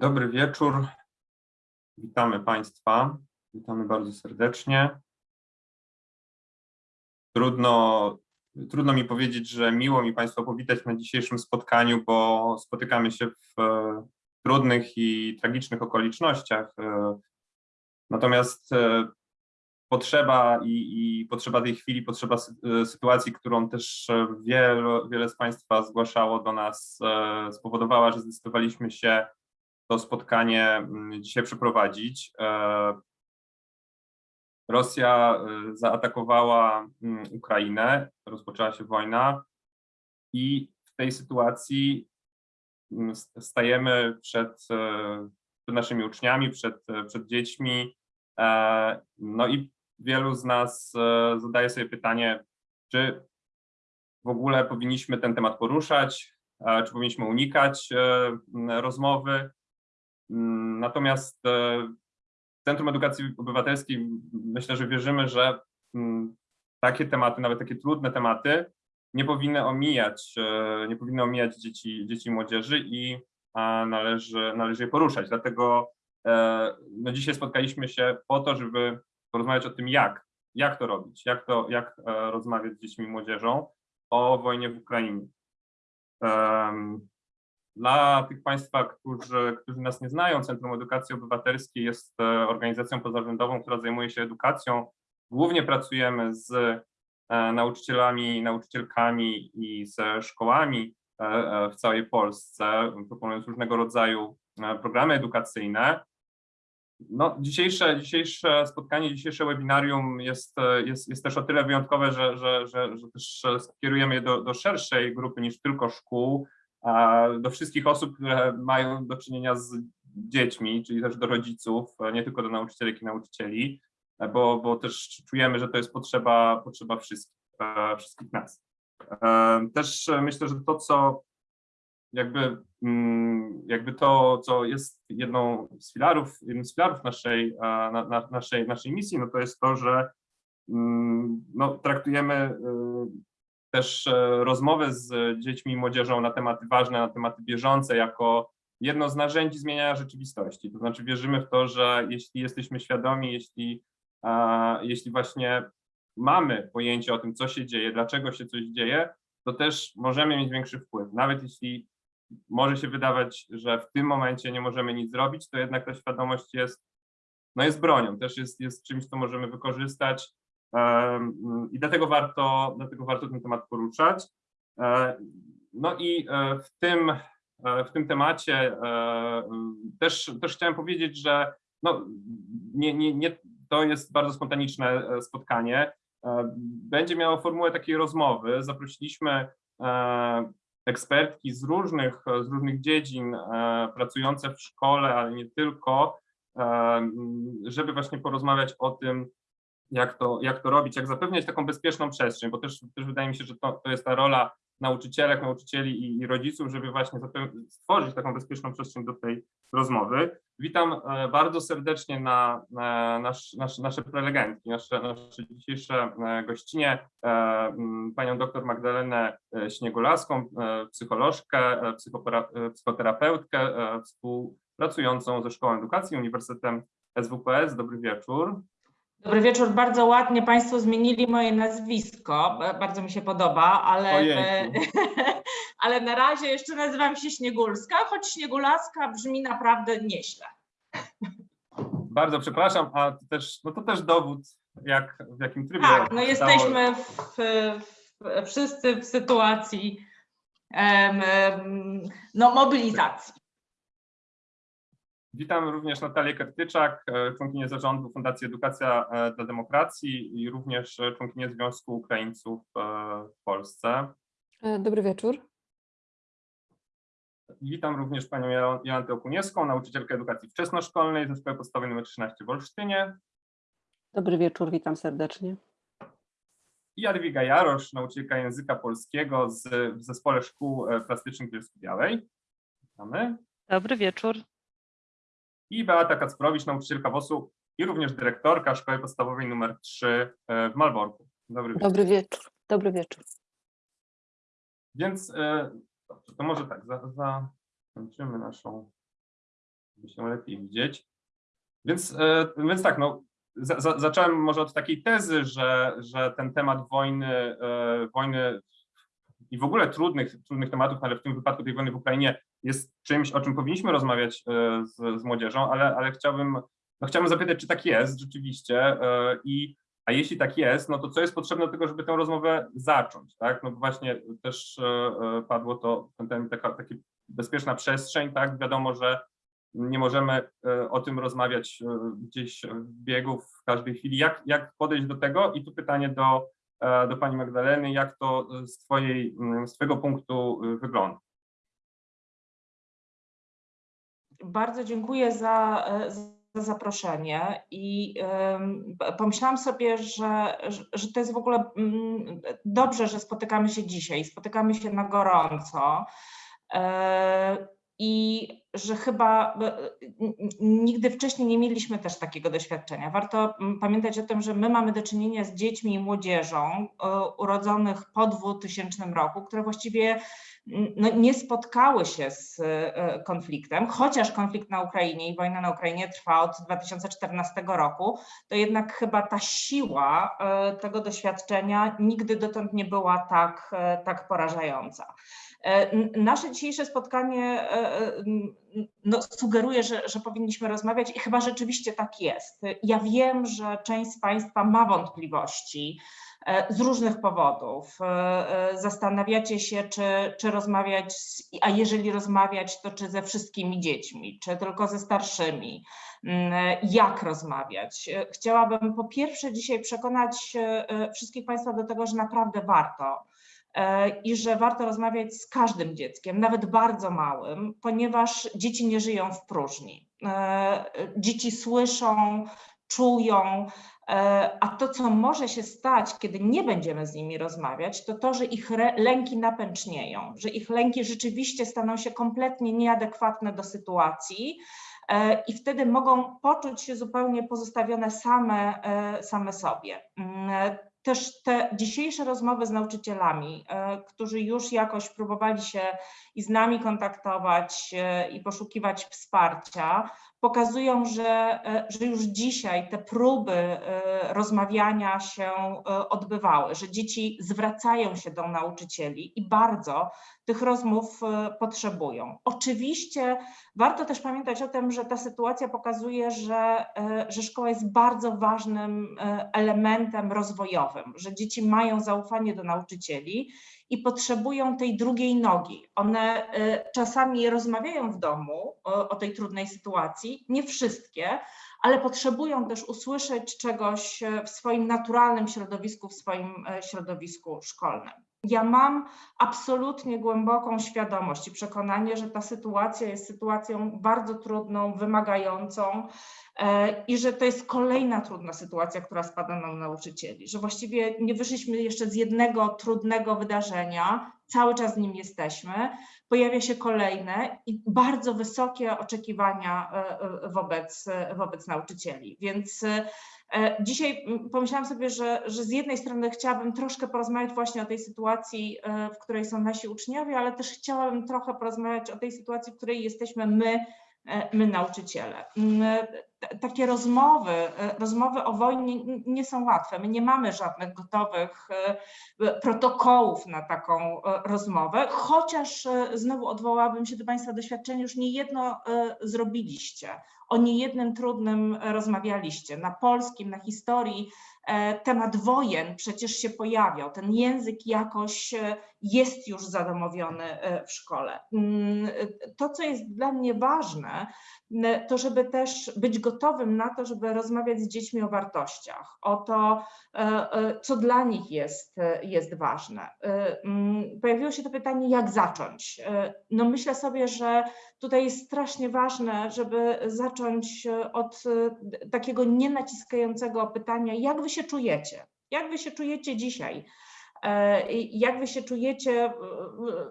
Dobry wieczór. Witamy Państwa. Witamy bardzo serdecznie. Trudno, trudno mi powiedzieć, że miło mi Państwa powitać na dzisiejszym spotkaniu, bo spotykamy się w e, trudnych i tragicznych okolicznościach. E, Natomiast e, potrzeba i, i potrzeba tej chwili, potrzeba sy- sytuacji, którą też wiele, wiele z Państwa zgłaszało do nas, spowodowała, że zdecydowaliśmy się to spotkanie mm, dzisiaj przeprowadzić. E, Rosja e, zaatakowała mm, Ukrainę, rozpoczęła się wojna i w tej sytuacji mm, stajemy przed, e, przed naszymi uczniami, przed, przed dziećmi. No i wielu z nas zadaje sobie pytanie, czy w ogóle powinniśmy ten temat poruszać, czy powinniśmy unikać rozmowy. Mm, Natomiast e, Centrum Edukacji Obywatelskiej myślę, że wierzymy, że mm, takie tematy, nawet takie trudne tematy, nie powinny omijać, e, nie powinny omijać dzieci, dzieci i młodzieży i należy, należy je poruszać. Dlatego e, no dzisiaj spotkaliśmy się po to, żeby porozmawiać o tym, jak, jak to robić, jak, to, jak rozmawiać z dziećmi i młodzieżą o wojnie w Ukrainie. Dla tych Państwa, którzy, którzy nas nie znają, Centrum Edukacji Obywatelskiej jest e, organizacją pozarządową, która zajmuje się edukacją. Głównie pracujemy z e, nauczycielami, nauczycielkami i ze szkołami e, w całej Polsce, proponując różnego rodzaju programy edukacyjne. No, dzisiejsze, dzisiejsze spotkanie, dzisiejsze webinarium jest, jest, jest też o tyle wyjątkowe, że, że, że, że też skierujemy je do, do szerszej grupy niż tylko szkół, do wszystkich osób, które mają do czynienia z dziećmi, czyli też do rodziców, nie tylko do nauczycielek i nauczycieli, bo, bo też czujemy, że to jest potrzeba, potrzeba wszystkich, e, wszystkich nas. E, Też e, myślę, że to, co jakby, mm, jakby to, co jest jedną z filarów, jednym z filarów naszej, na, na, naszej, naszej misji, no to jest to, że mm, no, traktujemy też e, rozmowy z dziećmi i młodzieżą na tematy ważne, na tematy bieżące, jako jedno z narzędzi zmieniania rzeczywistości. To znaczy wierzymy w to, że jeśli jesteśmy świadomi, jeśli, jeśli właśnie mamy pojęcie o tym, co się dzieje, dlaczego się coś dzieje, to też możemy mieć większy wpływ. Nawet jeśli może się wydawać, że w tym momencie nie możemy nic zrobić, to jednak ta świadomość jest, no jest bronią, też jest, jest czymś, co możemy wykorzystać I dlatego warto, dlatego warto ten temat poruszać. E, No i e, w tym, e, w tym temacie też, też chciałem powiedzieć, że no, nie, nie, nie, to jest bardzo spontaniczne spotkanie. Będzie miało formułę takiej rozmowy. Zaprosiliśmy ekspertki z różnych, z różnych dziedzin, pracujące w szkole, ale nie tylko, żeby właśnie porozmawiać o tym, jak to, jak to robić, jak zapewniać taką bezpieczną przestrzeń, bo też, też wydaje mi się, że to, to jest ta rola nauczycielek, nauczycieli i, i rodziców, żeby właśnie stworzyć taką bezpieczną przestrzeń do tej rozmowy. Witam e, bardzo serdecznie na, na nasz, nasz, nasze prelegentki, nasze, nasze dzisiejsze e, gościnie, e, panią dr Magdalenę e, Śniegolaską, e, psycholożkę, e, e, psychoterapeutkę, e, współpracującą ze Szkołą Edukacji Uniwersytetem SWPS. Dobry wieczór. Dobry wieczór. Bardzo ładnie Państwo zmienili moje nazwisko. Ba- Bardzo mi się podoba, ale, ale na razie jeszcze nazywam się Śniegulska, choć Śniegulaska brzmi naprawdę nieźle. Bardzo przepraszam, a to też, no to też dowód, jak, w jakim trybie. Tak, no jesteśmy w, w, wszyscy w sytuacji no, mobilizacji. Witam również Natalię Kertyczak, e, członkinię zarządu Fundacji Edukacja e, dla Demokracji i również e, członkinię Związku Ukraińców w Polsce. Dobry wieczór. Witam również panią Jo- Jolantę Okuniewską, nauczycielkę edukacji wczesnoszkolnej ze Szkoły Podstawowej nr 13 w Olsztynie Dobry wieczór, witam serdecznie. i Jadwiga Jarosz, nauczycielka języka polskiego z, w Zespole Szkół Plastycznych w Bielsko-Białej. Witamy. Dobry wieczór. I Beata Kacprowicz, nauczycielka WOS-u i również dyrektorka Szkoły Podstawowej nr 3 w Malborku. Dobry wieczór. Dobry wieczór. Dobry wieczór. Więc e, dobrze, to może tak, za, zakończymy naszą żeby się lepiej widzieć. Więc, e, więc tak, no, za, za, zacząłem może od takiej tezy, że, że ten temat wojny, e, wojny i w ogóle trudnych, trudnych tematów, ale w tym wypadku tej wojny w Ukrainie jest czymś, o czym powinniśmy rozmawiać e, z, z młodzieżą, ale, ale chciałbym, no chciałbym zapytać, czy tak jest rzeczywiście e, i a jeśli tak jest, no to co jest potrzebne do tego, żeby tę rozmowę zacząć, tak? No właśnie też e, padło to, ten, ten, taka, taka bezpieczna przestrzeń, tak? Wiadomo, że nie możemy o tym rozmawiać gdzieś w biegu w każdej chwili. Jak, jak podejść do tego? I tu pytanie do, do pani Magdaleny, jak to z, twojej, mm, z twojego punktu e, wygląda? Bardzo dziękuję za, e, za zaproszenie i p- pomyślałam sobie, że, że- to jest w ogóle mm, dobrze, że spotykamy się dzisiaj, spotykamy się na gorąco e, i że chyba n- nigdy wcześniej nie mieliśmy też takiego doświadczenia. Warto mm, pamiętać o tym, że my mamy do czynienia z dziećmi i młodzieżą urodzonych po 2000 roku, które właściwie no, nie spotkały się z e, konfliktem, chociaż konflikt na Ukrainie i wojna na Ukrainie trwa od 2014 roku, to jednak chyba ta siła e, tego doświadczenia nigdy dotąd nie była tak, tak porażająca. E, Nasze dzisiejsze spotkanie e, e, no, sugeruje, że, że powinniśmy rozmawiać i chyba rzeczywiście tak jest. Ja wiem, że część z Państwa ma wątpliwości, z różnych powodów. Zastanawiacie się, czy, czy rozmawiać, a jeżeli rozmawiać, to czy ze wszystkimi dziećmi, czy tylko ze starszymi, Mm, jak rozmawiać. Chciałabym po pierwsze dzisiaj przekonać wszystkich Państwa do tego, że naprawdę warto i że warto rozmawiać z każdym dzieckiem, nawet bardzo małym, ponieważ dzieci nie żyją w próżni. E, Dzieci słyszą, czują, E, A to, co może się stać, kiedy nie będziemy z nimi rozmawiać, to to, że ich lęki napęcznieją, że ich lęki rzeczywiście staną się kompletnie nieadekwatne do sytuacji e, i wtedy mogą poczuć się zupełnie pozostawione same, e, same sobie. Też te dzisiejsze rozmowy z nauczycielami, e, którzy już jakoś próbowali się i z nami kontaktować e, i poszukiwać wsparcia, pokazują, że, e, że już dzisiaj te próby rozmawiania się odbywały, że dzieci zwracają się do nauczycieli i bardzo tych rozmów e, potrzebują. Oczywiście warto też pamiętać o tym, że ta sytuacja pokazuje, że, e, że szkoła jest bardzo ważnym e, elementem rozwojowym, że dzieci mają zaufanie do nauczycieli i potrzebują tej drugiej nogi. One czasami rozmawiają w domu o, tej trudnej sytuacji, nie wszystkie, ale potrzebują też usłyszeć czegoś w swoim naturalnym środowisku, w swoim środowisku szkolnym. Ja mam absolutnie głęboką świadomość i przekonanie, że ta sytuacja jest sytuacją bardzo trudną, wymagającą e, i że to jest kolejna trudna sytuacja, która spada na nauczycieli, że właściwie nie wyszliśmy jeszcze z jednego trudnego wydarzenia, cały czas w nim jesteśmy, pojawia się kolejne i bardzo wysokie oczekiwania e, e, wobec, wobec nauczycieli. Więc dzisiaj mm, pomyślałam sobie, że, że z jednej strony chciałabym troszkę porozmawiać właśnie o tej sytuacji, e, w której są nasi uczniowie, ale też chciałabym trochę porozmawiać o tej sytuacji, w której jesteśmy my, e, my nauczyciele. Mm, Takie rozmowy, e, rozmowy o wojnie nie są łatwe. My nie mamy żadnych gotowych e, protokołów na taką e, rozmowę, chociaż e, znowu odwołałabym się do Państwa doświadczenia, już niejedno e, zrobiliście, o niejednym trudnym rozmawialiście. Na polskim, na historii temat wojen przecież się pojawiał, ten język jakoś e, jest już zadomowiony e, w szkole. Mm, e, To, co jest dla mnie ważne, to żeby też być gotowym na to, żeby rozmawiać z dziećmi o wartościach, o to, e, e, co dla nich jest, e, jest ważne. E, Pojawiło się to pytanie, jak zacząć? E, No myślę sobie, że tutaj jest strasznie ważne, żeby zacząć e, od e, takiego nienaciskającego pytania, jak wy się czujecie? Jak wy się czujecie dzisiaj? E, Jak wy się czujecie e,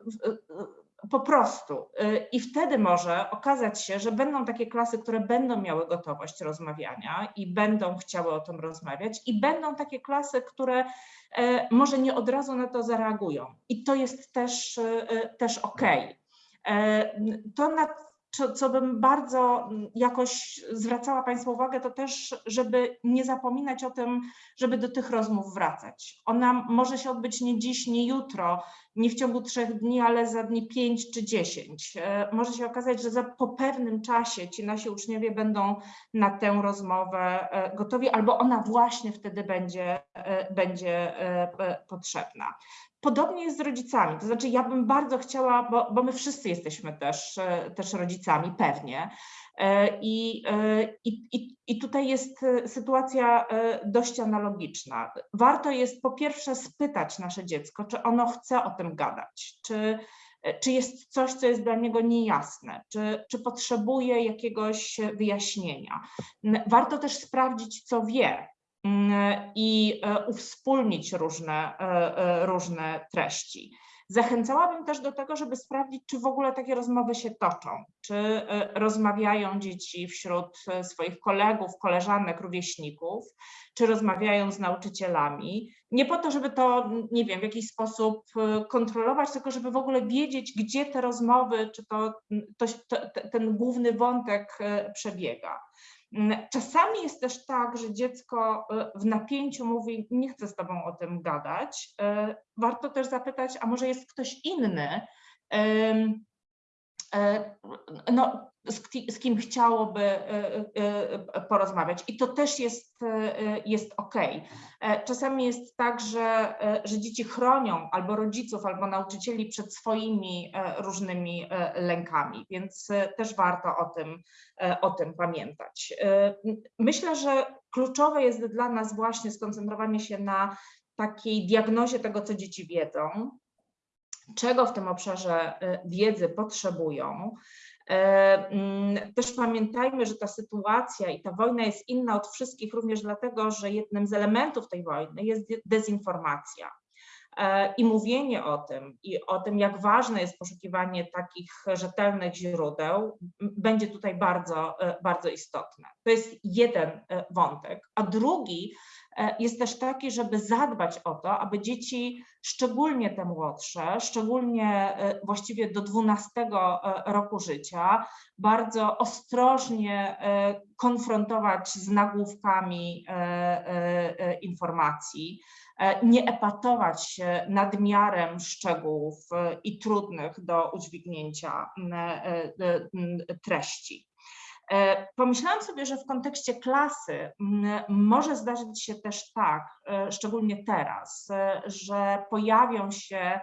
w- po prostu. E, I wtedy może okazać się, że będą takie klasy, które będą miały gotowość rozmawiania i będą chciały o tym rozmawiać, i będą takie klasy, które e, może nie od razu na to zareagują. I to jest też, e, też okej. E, To, na co, co bym bardzo mm, jakoś zwracała Państwu uwagę, to też, żeby nie zapominać o tym, żeby do tych rozmów wracać. Ona może się odbyć nie dziś, nie jutro, nie w ciągu trzech dni, ale za dni pięć czy dziesięć. E, Może się okazać, że za, po pewnym czasie ci nasi uczniowie będą na tę rozmowę e, gotowi, albo ona właśnie wtedy będzie, e, będzie potrzebna. Podobnie jest z rodzicami, to znaczy ja bym bardzo chciała, bo, bo my wszyscy jesteśmy też, e, też rodzicami, pewnie. E, I, e, i, i, I tutaj jest sytuacja dość analogiczna. Warto jest po pierwsze spytać nasze dziecko, czy ono chce o tym gadać, czy, czy jest coś, co jest dla niego niejasne, czy, czy potrzebuje jakiegoś wyjaśnienia. Warto też sprawdzić, co wie, i e, uwspólnić różne, e, e, różne treści. Zachęcałabym też do tego, żeby sprawdzić, czy w ogóle takie rozmowy się toczą, czy rozmawiają dzieci wśród swoich kolegów, koleżanek, rówieśników, czy rozmawiają z nauczycielami. Nie po to, żeby to, nie wiem, w jakiś sposób kontrolować, tylko żeby w ogóle wiedzieć, gdzie te rozmowy, czy to, to, to ten główny wątek przebiega. Mm, Czasami jest też tak, że dziecko e, w napięciu mówi: Nie chcę z tobą o tym gadać. E, Warto też zapytać, a może jest ktoś inny, e, no, z, ki- z kim chciałoby e, e, porozmawiać. I to też jest, e, jest OK. Czasami jest tak, że, e, że dzieci chronią albo rodziców, albo nauczycieli przed swoimi e, różnymi e, lękami, więc e, też warto o tym, e, o tym pamiętać. E, Myślę, że kluczowe jest dla nas właśnie skoncentrowanie się na takiej diagnozie tego, co dzieci wiedzą, czego w tym obszarze e, wiedzy potrzebują. E, mm, Też pamiętajmy, że ta sytuacja i ta wojna jest inna od wszystkich, również dlatego, że jednym z elementów tej wojny jest de- dezinformacja. E, I mówienie o tym, i o tym, jak ważne jest poszukiwanie takich rzetelnych źródeł, będzie tutaj bardzo, e, bardzo istotne. To jest jeden wątek. A drugi jest też taki, żeby zadbać o to, aby dzieci, szczególnie te młodsze, szczególnie e, właściwie do 12 e, roku życia, bardzo ostrożnie e, konfrontować z nagłówkami e, e, e, informacji, e, nie epatować się nadmiarem szczegółów e, i trudnych do udźwignięcia e, e, treści. E, Pomyślałam sobie, że w kontekście klasy może zdarzyć się też tak, e, szczególnie teraz, e, że pojawią się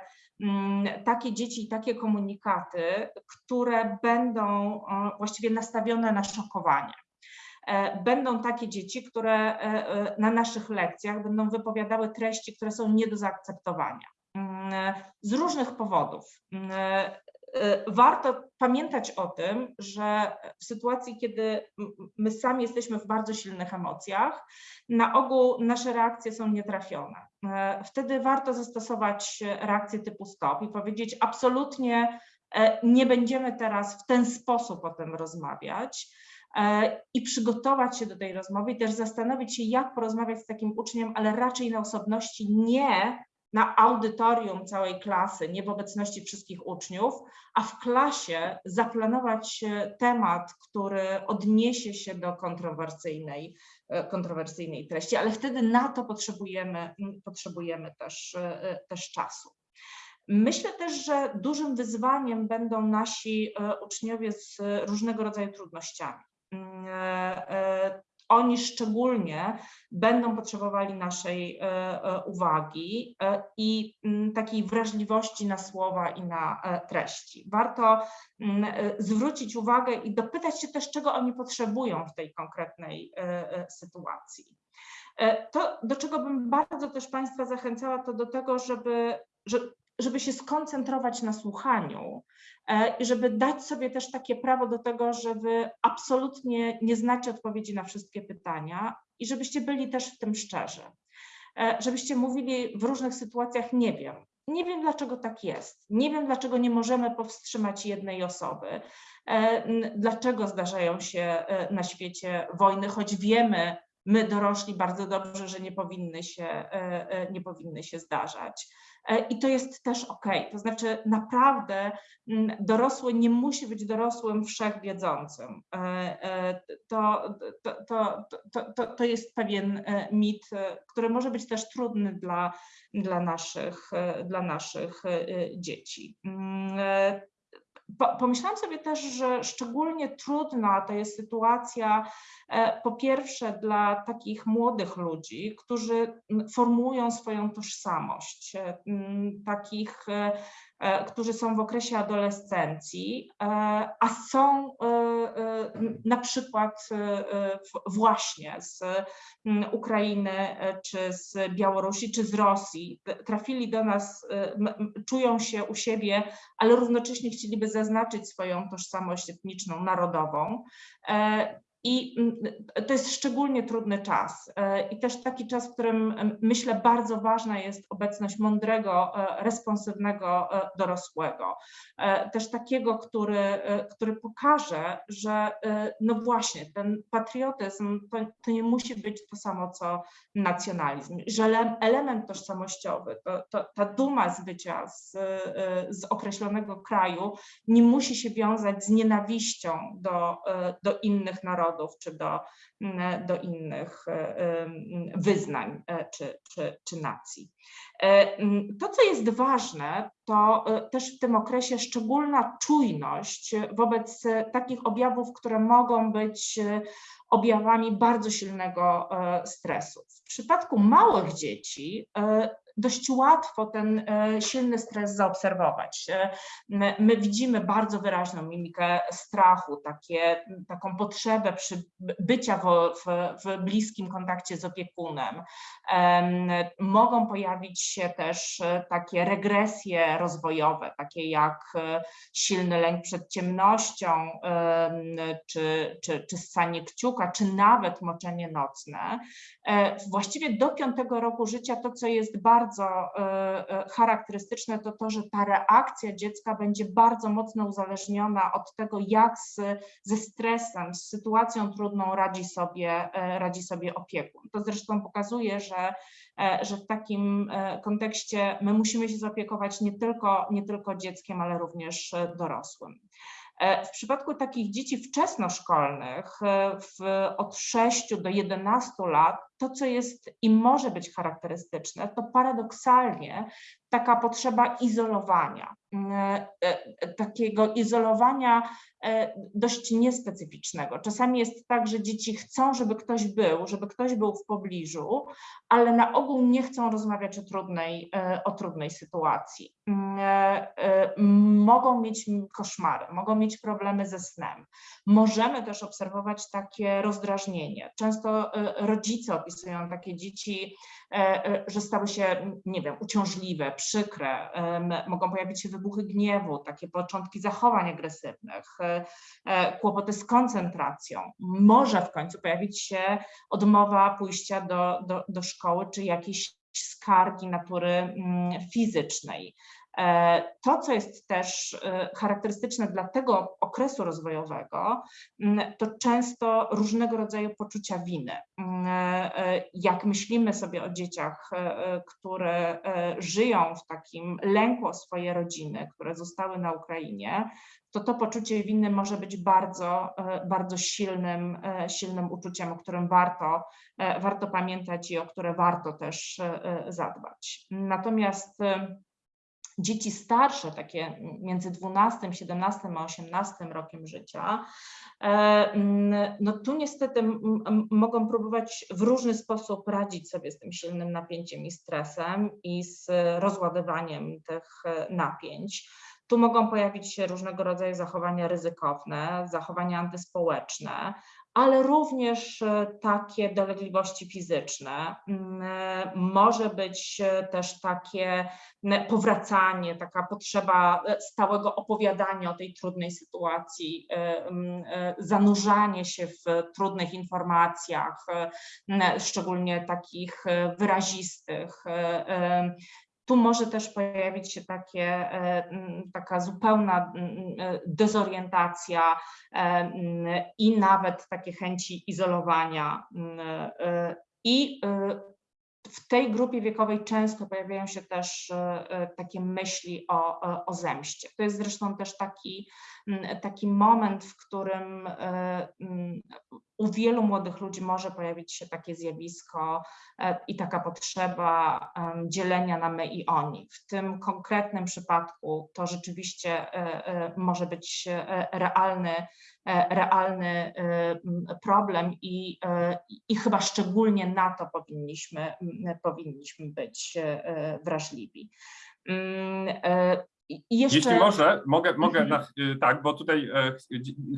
takie dzieci i takie komunikaty, które będą właściwie nastawione na szokowanie. Będą takie dzieci, które na naszych lekcjach będą wypowiadały treści, które są nie do zaakceptowania. Z różnych powodów. E, Warto pamiętać o tym, że w sytuacji, kiedy my sami jesteśmy w bardzo silnych emocjach, na ogół nasze reakcje są nietrafione. E, Wtedy warto zastosować reakcję typu stop i powiedzieć absolutnie e, nie będziemy teraz w ten sposób o tym rozmawiać e, i przygotować się do tej rozmowy i też zastanowić się, jak porozmawiać z takim uczniem, ale raczej na osobności, nie na audytorium całej klasy, nie w obecności wszystkich uczniów, a w klasie zaplanować temat, który odniesie się do kontrowersyjnej, e, kontrowersyjnej treści, ale wtedy na to potrzebujemy, potrzebujemy też, e, też czasu. Myślę też, że dużym wyzwaniem będą nasi e, uczniowie z różnego rodzaju trudnościami. Oni szczególnie będą potrzebowali naszej e, e, uwagi e, i mm, takiej wrażliwości na słowa i na treści. Warto mm, zwrócić uwagę i dopytać się też, czego oni potrzebują w tej konkretnej sytuacji. To, do czego bym bardzo też Państwa zachęcała, to do tego, żeby, że- żeby się skoncentrować na słuchaniu e, i żeby dać sobie też takie prawo do tego, że Wy absolutnie nie znacie odpowiedzi na wszystkie pytania i żebyście byli też w tym szczerzy. E, Żebyście mówili w różnych sytuacjach nie wiem. Nie wiem, dlaczego tak jest. Nie wiem, dlaczego nie możemy powstrzymać jednej osoby. E, Dlaczego zdarzają się na świecie wojny, choć wiemy, my dorośli bardzo dobrze, że nie powinny się, nie powinny się zdarzać. E, I to jest też ok. To znaczy, naprawdę mm, dorosły nie musi być dorosłym wszechwiedzącym. E, e, To, to, to, to, to, jest pewien e, mit, e, który może być też trudny dla, dla, naszych, e, dla naszych e, dzieci. Po- Pomyślałam sobie też, że szczególnie trudna to jest sytuacja, e, po pierwsze dla takich młodych ludzi, którzy m, formułują swoją tożsamość, e, takich, e, którzy są w okresie adolescencji, e, a są e, e, na przykład e, e, właśnie z Ukrainy, e, czy z Białorusi, czy z Rosji. Trafili do nas, e, czują się u siebie ale równocześnie chcieliby zaznaczyć swoją tożsamość etniczną, narodową. E, I mm, to jest szczególnie trudny czas. E, I też taki czas, w którym em, myślę bardzo ważna jest obecność mądrego, e, responsywnego e, dorosłego. E, Też takiego, który, e, który pokaże, że e, no właśnie ten patriotyzm to, to nie musi być to samo co nacjonalizm, że ele- element tożsamościowy, to, to, ta duma z bycia z, e, z określonego kraju nie musi się wiązać z nienawiścią do, e, do innych narodów czy do, mm, do innych e, wyznań e, czy, czy, czy nacji. E, To, co jest ważne, to też w tym okresie szczególna czujność wobec takich objawów, które mogą być objawami bardzo silnego stresu. W przypadku małych dzieci dość łatwo ten e, silny stres zaobserwować. E, My my widzimy bardzo wyraźną mimikę strachu, takie, taką potrzebę przy bycia w, w, w bliskim kontakcie z opiekunem. Em, Mogą pojawić się też e, takie regresje rozwojowe, takie jak silny lęk przed ciemnością, em, czy, czy, czy ssanie kciuka, czy nawet moczenie nocne. Właściwie do piątego roku życia to, co jest bardzo e, e, charakterystyczne, to to, że ta reakcja dziecka będzie bardzo mocno uzależniona od tego, jak z, ze stresem, z sytuacją trudną radzi sobie, e, radzi sobie opiekun. To zresztą pokazuje, że, że w takim kontekście my musimy się zaopiekować nie tylko, nie tylko dzieckiem, ale również dorosłym. W przypadku takich dzieci wczesnoszkolnych, w, od 6 do 11 lat, to co jest i może być charakterystyczne, to paradoksalnie taka potrzeba izolowania, mm, e, e, takiego izolowania e, dość niespecyficznego. Czasami jest tak, że dzieci chcą, żeby ktoś był, żeby ktoś był w pobliżu, ale na ogół nie chcą rozmawiać o trudnej, e, o trudnej sytuacji. Mm, e, e, Mogą mieć koszmary, mogą mieć problemy ze snem. Możemy też obserwować takie rozdrażnienie. Często e, rodzice opisują takie dzieci, e, e, że stały się, nie wiem, uciążliwe, przykre, mogą pojawić się wybuchy gniewu, takie początki zachowań agresywnych, e, e, kłopoty z koncentracją. Może w końcu pojawić się odmowa pójścia do, do, do szkoły, czy jakieś skargi natury mm, fizycznej. E, To, co jest też e, charakterystyczne dla tego okresu rozwojowego, mm, to często różnego rodzaju poczucia winy. Mm, e, Jak myślimy sobie o dzieciach, które żyją w takim lęku o swoje rodziny, które zostały na Ukrainie, to to poczucie winy może być bardzo, bardzo silnym, silnym uczuciem, o którym warto, warto pamiętać i o które warto też zadbać. Natomiast dzieci starsze, takie między 12, 17 a 18 rokiem życia, e, no tu niestety mogą próbować w różny sposób radzić sobie z tym silnym napięciem i stresem i z rozładowaniem tych e, napięć. Tu mogą pojawić się różnego rodzaju zachowania ryzykowne, zachowania antyspołeczne, ale również e, takie dolegliwości fizyczne. Mm, e, Może być e, też takie powracanie, taka potrzeba stałego opowiadania o tej trudnej sytuacji, zanurzanie się w trudnych informacjach, szczególnie takich wyrazistych. Tu może też pojawić się takie, e, taka zupełna e, dezorientacja e, i nawet takie chęci izolowania. I w tej grupie wiekowej często pojawiają się też takie myśli o, o- zemście. To jest zresztą też taki, taki moment, w którym e, u wielu młodych ludzi może pojawić się takie zjawisko e, i taka potrzeba dzielenia na my i oni. W tym konkretnym przypadku to rzeczywiście e, może być realny, realny problem i, i chyba szczególnie na to powinniśmy, powinniśmy być wrażliwi. Jeszcze... Jeśli może, mogę, mogę Mhm. na, y, tak, bo tutaj e,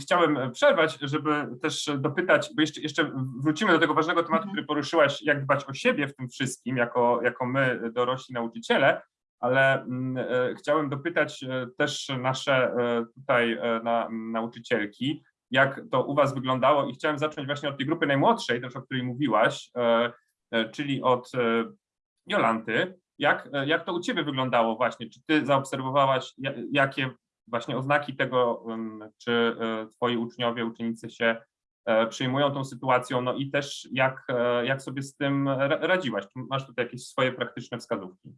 chciałem przerwać, żeby też dopytać, bo jeszcze, jeszcze wrócimy do tego ważnego tematu, Mhm. który poruszyłaś, jak dbać o siebie w tym wszystkim, jako, jako my, dorośli nauczyciele, ale mm, e, chciałem dopytać e, też nasze tutaj na, nauczycielki, jak to u Was wyglądało i chciałem zacząć właśnie od tej grupy najmłodszej, też o której mówiłaś, czyli od Jolanty. Jak, e, jak to u Ciebie wyglądało właśnie? Czy Ty zaobserwowałaś, ja- jakie właśnie oznaki tego, czy e, Twoi uczniowie, uczennice się e, przyjmują tą sytuacją, no i też jak, jak sobie z tym ra- radziłaś? Czy masz tutaj jakieś swoje praktyczne wskazówki?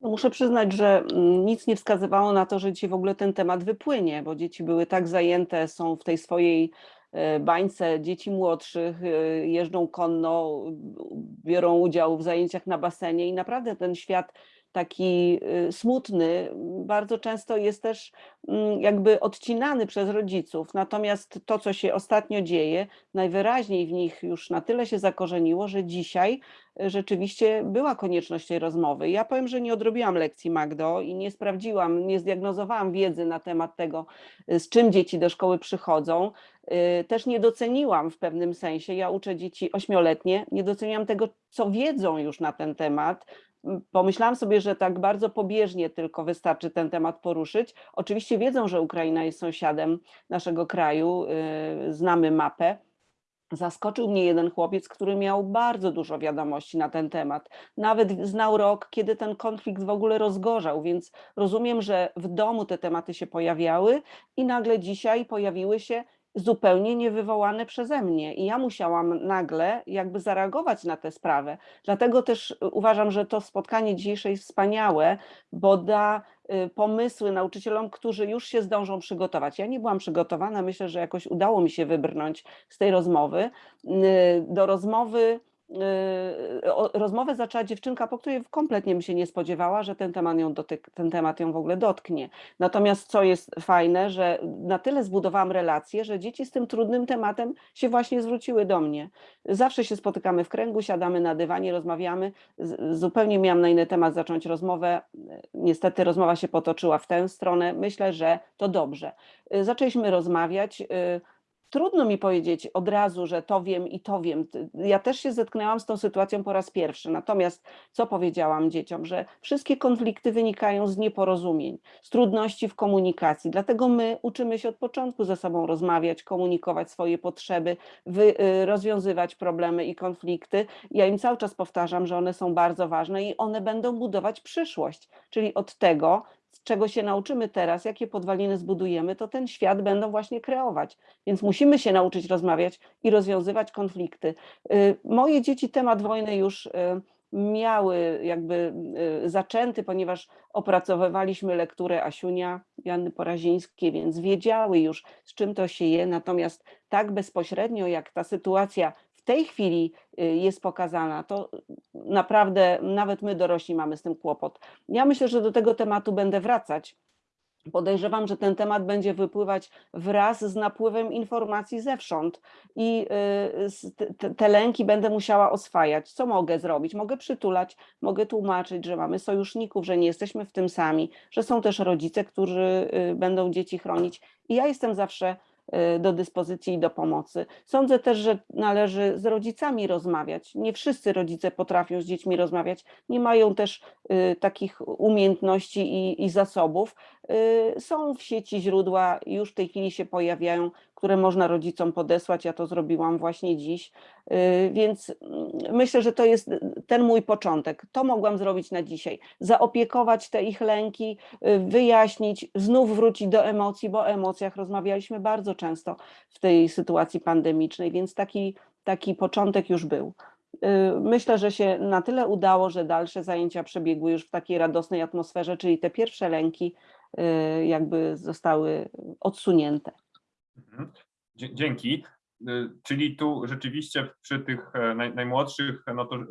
No muszę przyznać, że mm, nic nie wskazywało na to, że dzisiaj w ogóle ten temat wypłynie, bo dzieci były tak zajęte, są w tej swojej bańce dzieci młodszych, e, jeżdżą konno, biorą udział w zajęciach na basenie i naprawdę ten świat taki e, smutny bardzo często jest też mm, jakby odcinany przez rodziców. Natomiast to, co się ostatnio dzieje, najwyraźniej w nich już na tyle się zakorzeniło, że dzisiaj rzeczywiście była konieczność tej rozmowy. Ja powiem, że nie odrobiłam lekcji Magdo i nie sprawdziłam, nie zdiagnozowałam wiedzy na temat tego, y, z czym dzieci do szkoły przychodzą. Y, Też nie doceniłam w pewnym sensie, ja uczę dzieci ośmioletnie, nie doceniam tego, co wiedzą już na ten temat. Pomyślałam sobie, że tak bardzo pobieżnie tylko wystarczy ten temat poruszyć. Oczywiście wiedzą, że Ukraina jest sąsiadem naszego kraju, y, znamy mapę. Zaskoczył mnie jeden chłopiec, który miał bardzo dużo wiadomości na ten temat. Nawet znał rok, kiedy ten konflikt w ogóle rozgorzał, więc rozumiem, że w domu te tematy się pojawiały i nagle dzisiaj pojawiły się zupełnie niewywołane przeze mnie. I ja musiałam nagle jakby zareagować na tę sprawę. Dlatego też y, uważam, że to spotkanie dzisiejsze jest wspaniałe, bo da y, pomysły nauczycielom, którzy już się zdążą przygotować. Ja nie byłam przygotowana, myślę, że jakoś udało mi się wybrnąć z tej rozmowy. Y, Do rozmowy rozmowę zaczęła dziewczynka, po której kompletnie bym się nie spodziewała, że ten temat ją dotyk, ten temat ją w ogóle dotknie. Natomiast co jest fajne, że na tyle zbudowałam relacje, że dzieci z tym trudnym tematem się właśnie zwróciły do mnie. Zawsze się spotykamy w kręgu, siadamy na dywanie, rozmawiamy. Zupełnie miałam na inny temat zacząć rozmowę. Niestety rozmowa się potoczyła w tę stronę. Myślę, że to dobrze. Y, Zaczęliśmy rozmawiać. Trudno mi powiedzieć od razu, że to wiem i to wiem. Ja też się zetknęłam z tą sytuacją po raz pierwszy. Natomiast co powiedziałam dzieciom, że wszystkie konflikty wynikają z nieporozumień, z trudności w komunikacji. Dlatego my uczymy się od początku ze sobą rozmawiać, komunikować swoje potrzeby, y, rozwiązywać problemy i konflikty. Ja im cały czas powtarzam, że one są bardzo ważne i one będą budować przyszłość. Czyli od tego, czego się nauczymy teraz, jakie podwaliny zbudujemy, to ten świat będą właśnie kreować. Więc musimy się nauczyć rozmawiać i rozwiązywać konflikty. Y, Moje dzieci temat wojny już y, miały jakby y, zaczęty, ponieważ opracowywaliśmy lekturę Asiunia, Janny Porazińskiej, więc wiedziały już, z czym to się je. Natomiast tak bezpośrednio, jak ta sytuacja w tej chwili jest pokazana, to naprawdę nawet my dorośli mamy z tym kłopot. Ja myślę, że do tego tematu będę wracać. Podejrzewam, że ten temat będzie wypływać wraz z napływem informacji zewsząd i y, te- lęki będę musiała oswajać. Co mogę zrobić? Mogę przytulać, mogę tłumaczyć, że mamy sojuszników, że nie jesteśmy w tym sami, że są też rodzice, którzy y, będą dzieci chronić. I ja jestem zawsze do dyspozycji i do pomocy. Sądzę też, że należy z rodzicami rozmawiać. Nie wszyscy rodzice potrafią z dziećmi rozmawiać, nie mają też y, takich umiejętności i, i zasobów. Y, Są w sieci źródła, już w tej chwili się pojawiają, które można rodzicom podesłać. Ja to zrobiłam właśnie dziś, Y, więc mm, myślę, że to jest ten mój początek. To mogłam zrobić na dzisiaj. Zaopiekować te ich lęki, y, wyjaśnić, znów wrócić do emocji, bo o emocjach rozmawialiśmy bardzo często w tej sytuacji pandemicznej, więc taki, taki początek już był. Y, Myślę, że się na tyle udało, że dalsze zajęcia przebiegły już w takiej radosnej atmosferze, czyli te pierwsze lęki y, jakby zostały odsunięte. Mhm. Dzięki. Y, Czyli tu rzeczywiście przy tych e, naj, najmłodszych, no to y,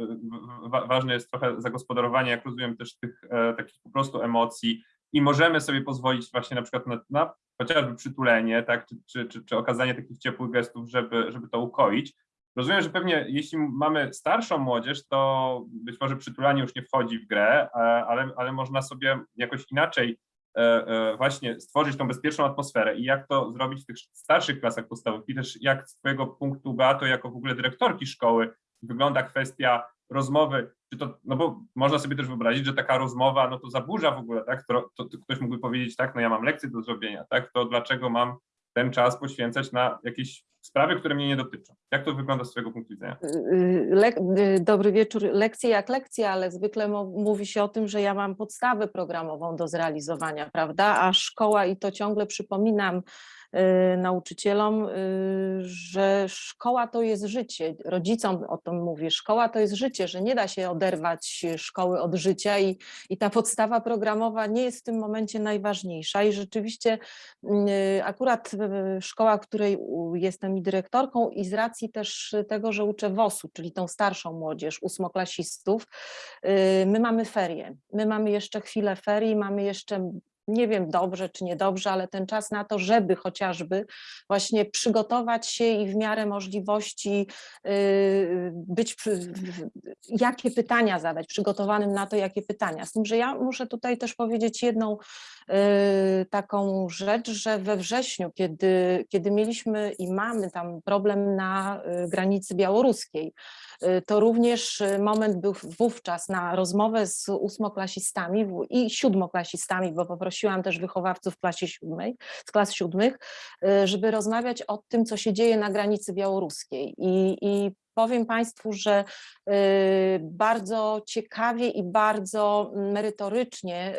wa- ważne jest trochę zagospodarowanie, jak rozumiem, też tych e, takich po prostu emocji i możemy sobie pozwolić właśnie na przykład na, na chociażby przytulenie, tak, czy, czy, czy, czy okazanie takich ciepłych gestów, żeby, żeby to ukoić. Rozumiem, że pewnie jeśli mamy starszą młodzież, to być może przytulanie już nie wchodzi w grę, e, ale, ale można sobie jakoś inaczej e, e, właśnie stworzyć tą bezpieczną atmosferę i jak to zrobić w tych starszych klasach podstawowych i też jak z Twojego punktu Beato, jako w ogóle dyrektorki szkoły wygląda kwestia rozmowy, czy to, no bo można sobie też wyobrazić, że taka rozmowa, no to zaburza w ogóle, tak, to, to, to ktoś mógłby powiedzieć, tak, no ja mam lekcje do zrobienia, tak, to dlaczego mam ten czas poświęcać na jakieś sprawy, które mnie nie dotyczą. Jak to wygląda z Twojego punktu widzenia? Y, lek- y, Dobry wieczór. Lekcje jak lekcje, ale zwykle mówi się o tym, że ja mam podstawę programową do zrealizowania, prawda? A szkoła, i to ciągle przypominam y, nauczycielom, y, że szkoła to jest życie. Rodzicom o tym mówię. Szkoła to jest życie, że nie da się oderwać szkoły od życia i, i ta podstawa programowa nie jest w tym momencie najważniejsza. I rzeczywiście y, akurat y, szkoła, której jestem i dyrektorką i z racji też tego, że uczę WOS-u, czyli tą starszą młodzież, ósmoklasistów, y, my mamy ferie. My mamy jeszcze chwilę ferii, mamy jeszcze nie wiem dobrze czy niedobrze, ale ten czas na to, żeby chociażby właśnie przygotować się i w miarę możliwości y, być, jakie pytania zadać, przygotowanym na to, jakie pytania. Z tym, że ja muszę tutaj też powiedzieć jedną y, taką rzecz, że we wrześniu, kiedy, kiedy mieliśmy i mamy tam problem na y, granicy białoruskiej, to również y, moment był wówczas na rozmowę z ósmoklasistami i siódmoklasistami, bo poprosiłam też wychowawców klasie siódmej, z klas siódmych, y, żeby rozmawiać o tym, co się dzieje na granicy białoruskiej. I, i powiem Państwu, że y, bardzo ciekawie i bardzo merytorycznie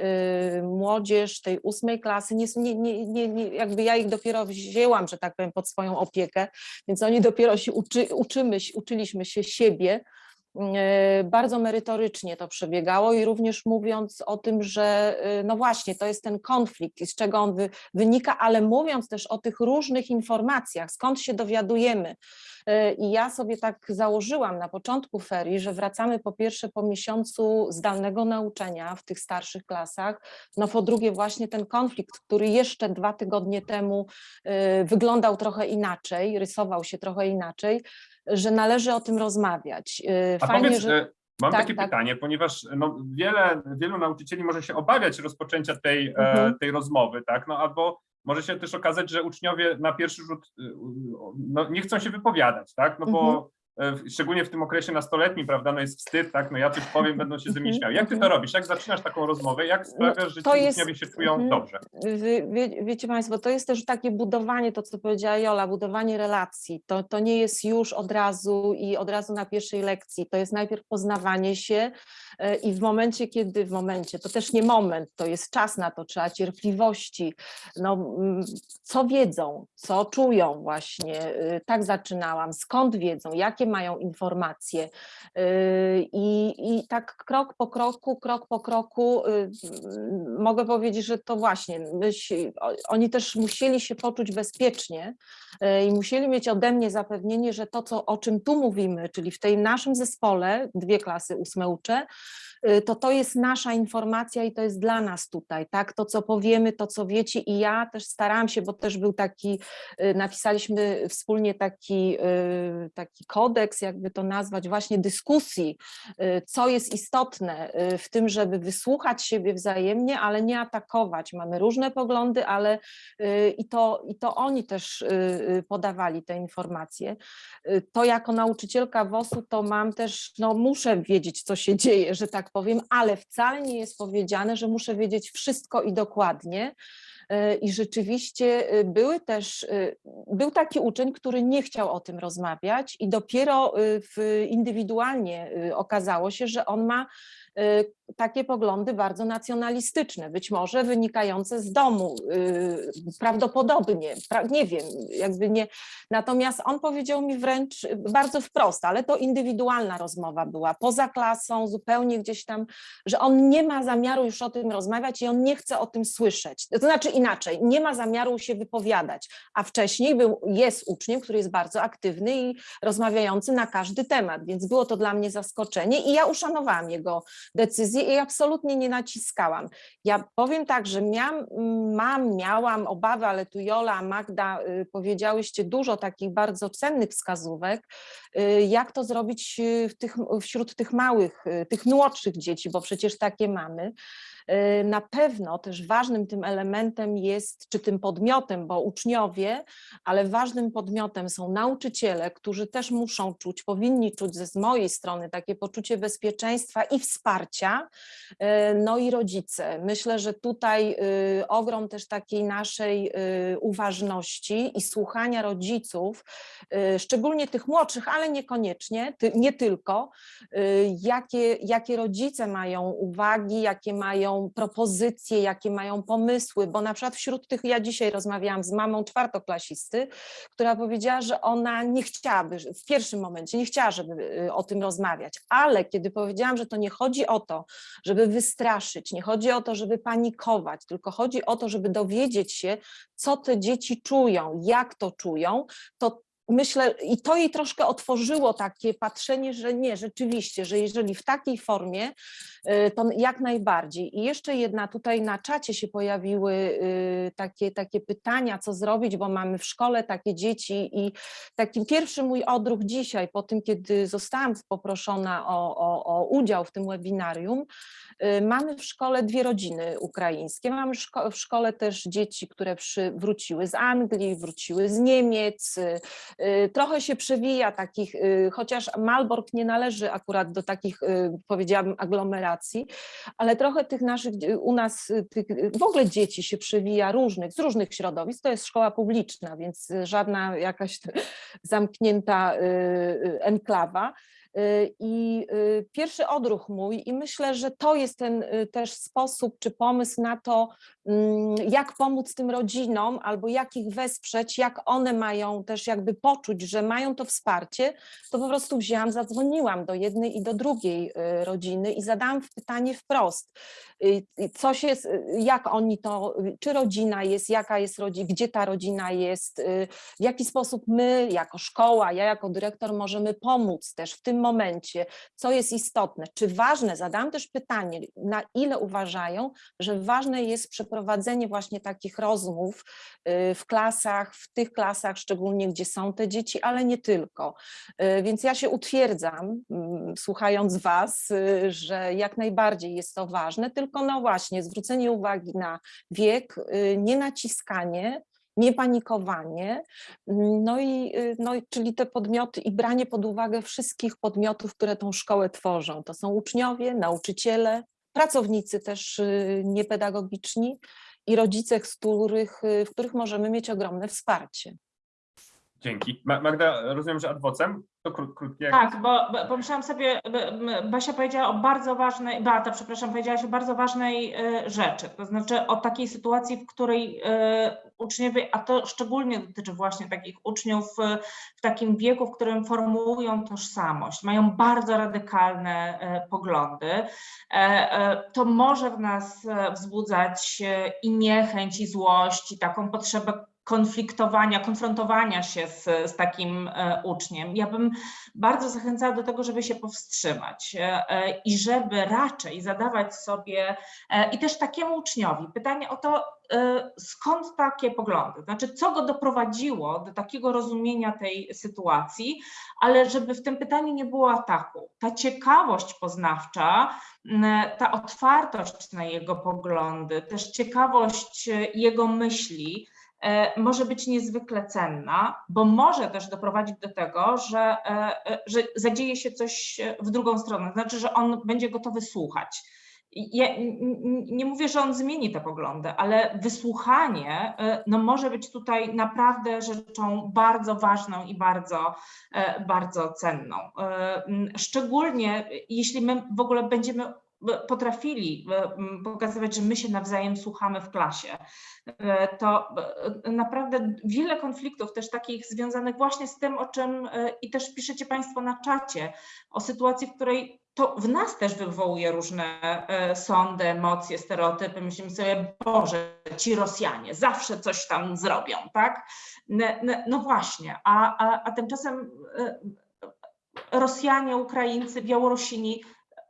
y, młodzież tej ósmej klasy, nie, nie, nie, nie, jakby ja ich dopiero wzięłam, że tak powiem, pod swoją opiekę, więc oni dopiero się uczy, uczymy, uczyliśmy się siebie, bardzo merytorycznie to przebiegało i również mówiąc o tym, że e, no właśnie, to jest ten konflikt, z czego on wy, wynika, ale mówiąc też o tych różnych informacjach, skąd się dowiadujemy. E, I ja sobie tak założyłam na początku ferii, że wracamy po pierwsze po miesiącu zdalnego nauczania w tych starszych klasach, no po drugie właśnie ten konflikt, który jeszcze dwa tygodnie temu e, wyglądał trochę inaczej, rysował się trochę inaczej, że należy o tym rozmawiać. E, A Fajnie, powiedz, że e, mam tak, takie tak. pytanie, ponieważ no, wiele, wielu nauczycieli może się obawiać rozpoczęcia tej, e, Mhm. tej rozmowy, tak? No albo może się też okazać, że uczniowie na pierwszy rzut e, no, nie chcą się wypowiadać, tak? No bo Mhm. E, szczególnie w tym okresie nastoletnim, prawda, no jest wstyd, tak? No ja coś powiem, będą się ze mnie śmiały. Jak ty to robisz? Jak zaczynasz taką rozmowę? Jak sprawiasz, że to ci jest- uczniowie się czują mhm. dobrze? Wie, wie, wiecie Państwo, to jest też takie budowanie, to co powiedziała Jola, budowanie relacji. To, to nie jest już od razu i od razu na pierwszej lekcji. To jest najpierw poznawanie się e, i w momencie, kiedy w momencie, to też nie moment, to jest czas na to, trzeba cierpliwości. No, mm, co wiedzą, co czują właśnie. e, Tak zaczynałam, skąd wiedzą, jakie mają informacje. e, I, I tak krok po kroku, krok po kroku y, mogę powiedzieć, że to właśnie oni też musieli się poczuć bezpiecznie y, i musieli mieć ode mnie zapewnienie, że to, co, o czym tu mówimy, czyli w tej naszym zespole, dwie klasy ósme y, to to jest nasza informacja i to jest dla nas tutaj, tak? To, co powiemy, to, co wiecie i ja też starałam się, bo też był taki, y, napisaliśmy wspólnie taki, y, taki kodeks, jakby to nazwać, właśnie dyskusji, y, co jest istotne y, w tym, żeby wysłuchać siebie wzajemnie, ale nie atakować. Mamy różne poglądy, ale y, i to, i to oni też y, y, podawali te informacje. Y, To jako nauczycielka WOS-u to mam też, no muszę wiedzieć, co się dzieje, że tak tak ale wcale nie jest powiedziane, że muszę wiedzieć wszystko i dokładnie. E, I rzeczywiście e, były też, e, był taki uczeń, który nie chciał o tym rozmawiać i dopiero w, indywidualnie okazało się, że on ma takie poglądy bardzo nacjonalistyczne, być może wynikające z domu, y, prawdopodobnie, pra- nie wiem, jakby nie. Natomiast on powiedział mi wręcz bardzo wprost, ale to indywidualna rozmowa była, poza klasą, zupełnie gdzieś tam, że on nie ma zamiaru już o tym rozmawiać i on nie chce o tym słyszeć. To znaczy inaczej, nie ma zamiaru się wypowiadać, a wcześniej był, jest uczniem, który jest bardzo aktywny i rozmawiający na każdy temat, więc było to dla mnie zaskoczenie i ja uszanowałam jego decyzję i absolutnie nie naciskałam. Ja powiem tak, że miałam, mam, miałam obawy, ale tu Jola, Magda y, powiedziałyście dużo takich bardzo cennych wskazówek, y, jak to zrobić y, w tych, wśród tych małych, tych młodszych dzieci, bo przecież takie mamy. Y, Na pewno też ważnym tym elementem jest, czy tym podmiotem, bo uczniowie, ale ważnym podmiotem są nauczyciele, którzy też muszą czuć, powinni czuć ze z mojej strony takie poczucie bezpieczeństwa i wsparcia, e, no i rodzice. Myślę, że tutaj y, ogrom też takiej naszej y, uważności i słuchania rodziców, y, szczególnie tych młodszych, ale niekoniecznie, nie tylko, y, jakie, jakie rodzice mają uwagi, jakie mają propozycje, jakie mają pomysły, bo na przykład wśród tych, ja dzisiaj rozmawiałam z mamą czwartoklasisty, która powiedziała, że ona nie chciałaby, w pierwszym momencie nie chciała, żeby y, o tym rozmawiać, ale kiedy powiedziałam, że to nie chodzi o to, żeby wystraszyć, nie chodzi o to, żeby panikować, tylko chodzi o to, żeby dowiedzieć się, co te dzieci czują, jak to czują, to myślę, i to jej troszkę otworzyło takie patrzenie, że nie, rzeczywiście, że jeżeli w takiej formie, y, to jak najbardziej. I jeszcze jedna, tutaj na czacie się pojawiły y, takie, takie pytania, co zrobić, bo mamy w szkole takie dzieci i taki pierwszy mój odruch dzisiaj, po tym, kiedy zostałam poproszona o, o, o udział w tym webinarium, y, mamy w szkole dwie rodziny ukraińskie. Mamy w szkole też dzieci, które przy, wróciły z Anglii, wróciły z Niemiec. Y, Trochę się przewija takich, y, chociaż Malbork nie należy akurat do takich, y, powiedziałabym, aglomeracji, ale trochę tych naszych, u nas tych, w ogóle dzieci się przewija różnych, z różnych środowisk. To jest szkoła publiczna, więc żadna jakaś zamknięta enklawa. Y, I y, pierwszy odruch mój, i myślę, że to jest ten y, też sposób czy pomysł na to, mm, jak pomóc tym rodzinom, albo jak ich wesprzeć, jak one mają też jakby poczuć, że mają to wsparcie, to po prostu wzięłam, zadzwoniłam do jednej i do drugiej rodziny i zadałam pytanie wprost. jest, y, jak oni to, czy rodzina jest, jaka jest rodzina, gdzie ta rodzina jest, w jaki sposób my jako szkoła, ja jako dyrektor możemy pomóc też w tym momencie, co jest istotne, czy ważne, zadam też pytanie, na ile uważają, że ważne jest przeprowadzenie właśnie takich rozmów y, w klasach, w tych klasach szczególnie, gdzie są te dzieci, ale nie tylko. Y, Więc ja się utwierdzam, mm, słuchając Was, y, że jak najbardziej jest to ważne, tylko no właśnie zwrócenie uwagi na wiek, nie naciskanie, nie panikowanie, mm, no i, y, no i czyli te podmioty i branie pod uwagę wszystkich podmiotów, które tą szkołę tworzą. To są uczniowie, nauczyciele, pracownicy też y, niepedagogiczni i rodzice, z których, y, w których możemy mieć ogromne wsparcie. Dzięki. Ma- Magda, rozumiem, że adwocem? To kró- krótkie. Tak, bo, bo pomyślałam sobie, Basia powiedziała o bardzo ważnej, Beata, przepraszam, powiedziałaś o bardzo ważnej e, rzeczy, to znaczy o takiej sytuacji, w której e, uczniowie, a to szczególnie dotyczy właśnie takich uczniów e, w takim wieku, w którym formułują tożsamość, mają bardzo radykalne poglądy, to może w nas wzbudzać i niechęć, i złość, i taką potrzebę konfliktowania, konfrontowania się z, z takim e, uczniem. Ja bym bardzo zachęcała do tego, żeby się powstrzymać e, e, i żeby raczej zadawać sobie i też takiemu uczniowi pytanie o to, skąd takie poglądy, znaczy co go doprowadziło do takiego rozumienia tej sytuacji, ale żeby w tym pytaniu nie było ataku. Ta ciekawość poznawcza, ta otwartość na jego poglądy, też ciekawość jego myśli, może być niezwykle cenna, bo może też doprowadzić do tego, że, e, e, że zadzieje się coś e, w drugą stronę, znaczy, że on będzie gotowy słuchać. Ja nie mówię, że on zmieni te poglądy, ale wysłuchanie e, no, może być tutaj naprawdę rzeczą bardzo ważną i bardzo, e, bardzo cenną. E, Szczególnie jeśli my w ogóle będziemy e, potrafili e, pokazywać, że my się nawzajem słuchamy w klasie, e, to e, naprawdę wiele konfliktów też takich związanych właśnie z tym, o czym i też piszecie Państwo na czacie, o sytuacji, w której to w nas też wywołuje różne sądy, emocje, stereotypy. Myślimy sobie, Boże, ci Rosjanie zawsze coś tam zrobią, tak? No, no, no właśnie, a, a, a tymczasem Rosjanie, Ukraińcy, Białorusini,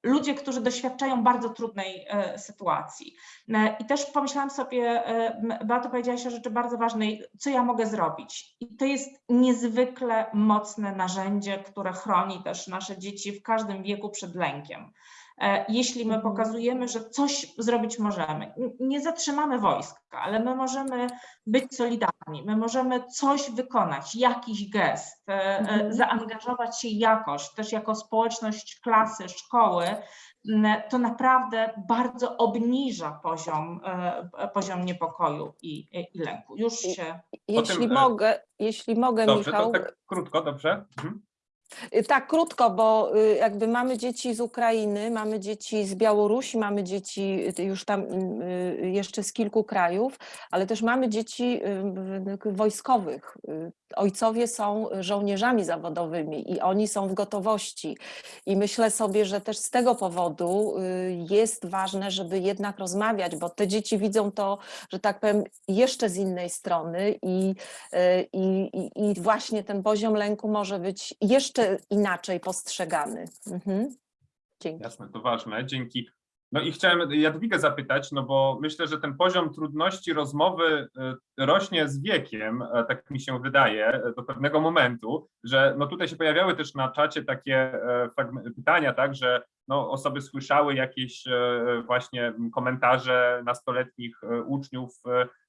ludzie, którzy doświadczają bardzo trudnej e, sytuacji. E, I też pomyślałam sobie, e, Beato powiedziałaś o rzeczy bardzo ważnej, co ja mogę zrobić. I to jest niezwykle mocne narzędzie, które chroni też nasze dzieci w każdym wieku przed lękiem. E, Jeśli my Mhm. pokazujemy, że coś zrobić możemy, nie zatrzymamy wojska, ale my możemy być solidarni, my możemy coś wykonać, jakiś gest, e, e, Mhm. zaangażować się jakoś, też jako społeczność klasy, szkoły, to naprawdę bardzo obniża poziom, poziom niepokoju i, i lęku. Już się. Jeśli Potem, e, mogę, jeśli mogę, Dobrze, Michał, to tak krótko, dobrze? Mhm. Y, Tak, krótko, bo y, jakby mamy dzieci z Ukrainy, mamy dzieci z Białorusi, mamy dzieci y, już tam jeszcze z kilku krajów, ale też mamy dzieci wojskowych. Ojcowie są żołnierzami zawodowymi i oni są w gotowości. I myślę sobie, że też z tego powodu jest ważne, żeby jednak rozmawiać, bo te dzieci widzą to, że tak powiem, jeszcze z innej strony i, i, i właśnie ten poziom lęku może być jeszcze inaczej postrzegany. Mhm. Dzięki. Jasne, to ważne, dzięki. No i chciałem Jadwigę zapytać, no bo myślę, że ten poziom trudności rozmowy e, rośnie z wiekiem, e, tak mi się wydaje, e, do pewnego momentu, że no tutaj się pojawiały też na czacie takie pytania, tak, że no osoby słyszały jakieś właśnie komentarze nastoletnich uczniów,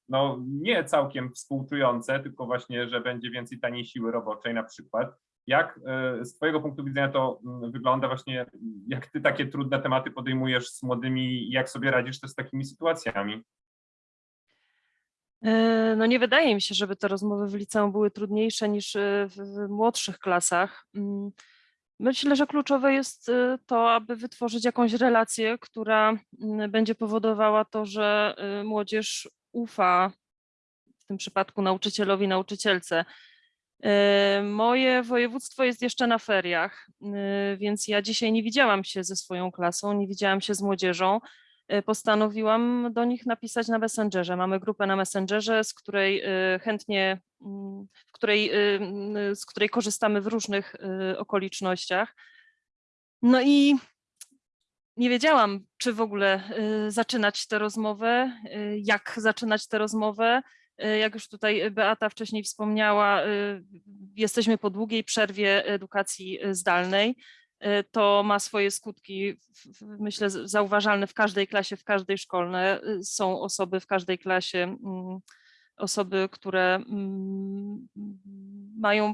no nie całkiem współczujące, tylko właśnie, że będzie więcej taniej siły roboczej na przykład. Jak e, z Twojego punktu widzenia to mm, wygląda właśnie, jak Ty takie trudne tematy podejmujesz z młodymi i jak sobie radzisz też z takimi sytuacjami? E, No nie wydaje mi się, żeby te rozmowy w liceum były trudniejsze niż e, w, młodszych klasach. Mm, Myślę, że kluczowe jest to, aby wytworzyć jakąś relację, która mm, będzie powodowała to, że młodzież ufa w tym przypadku nauczycielowi, nauczycielce. E, Moje województwo jest jeszcze na feriach, e, więc ja dzisiaj nie widziałam się ze swoją klasą, nie widziałam się z młodzieżą e, postanowiłam do nich napisać na Messengerze. Mamy grupę na Messengerze, z której chętnie, mm, w której, mm, z której korzystamy w różnych okolicznościach. No i nie wiedziałam, czy w ogóle zaczynać tę rozmowę, jak zaczynać tę rozmowę. Y, Jak już tutaj Beata wcześniej wspomniała, y, jesteśmy po długiej przerwie edukacji y, zdalnej to ma swoje skutki, myślę, zauważalne w każdej klasie, w każdej szkolne. Y, Są osoby w każdej klasie, mm, osoby, które mm, mają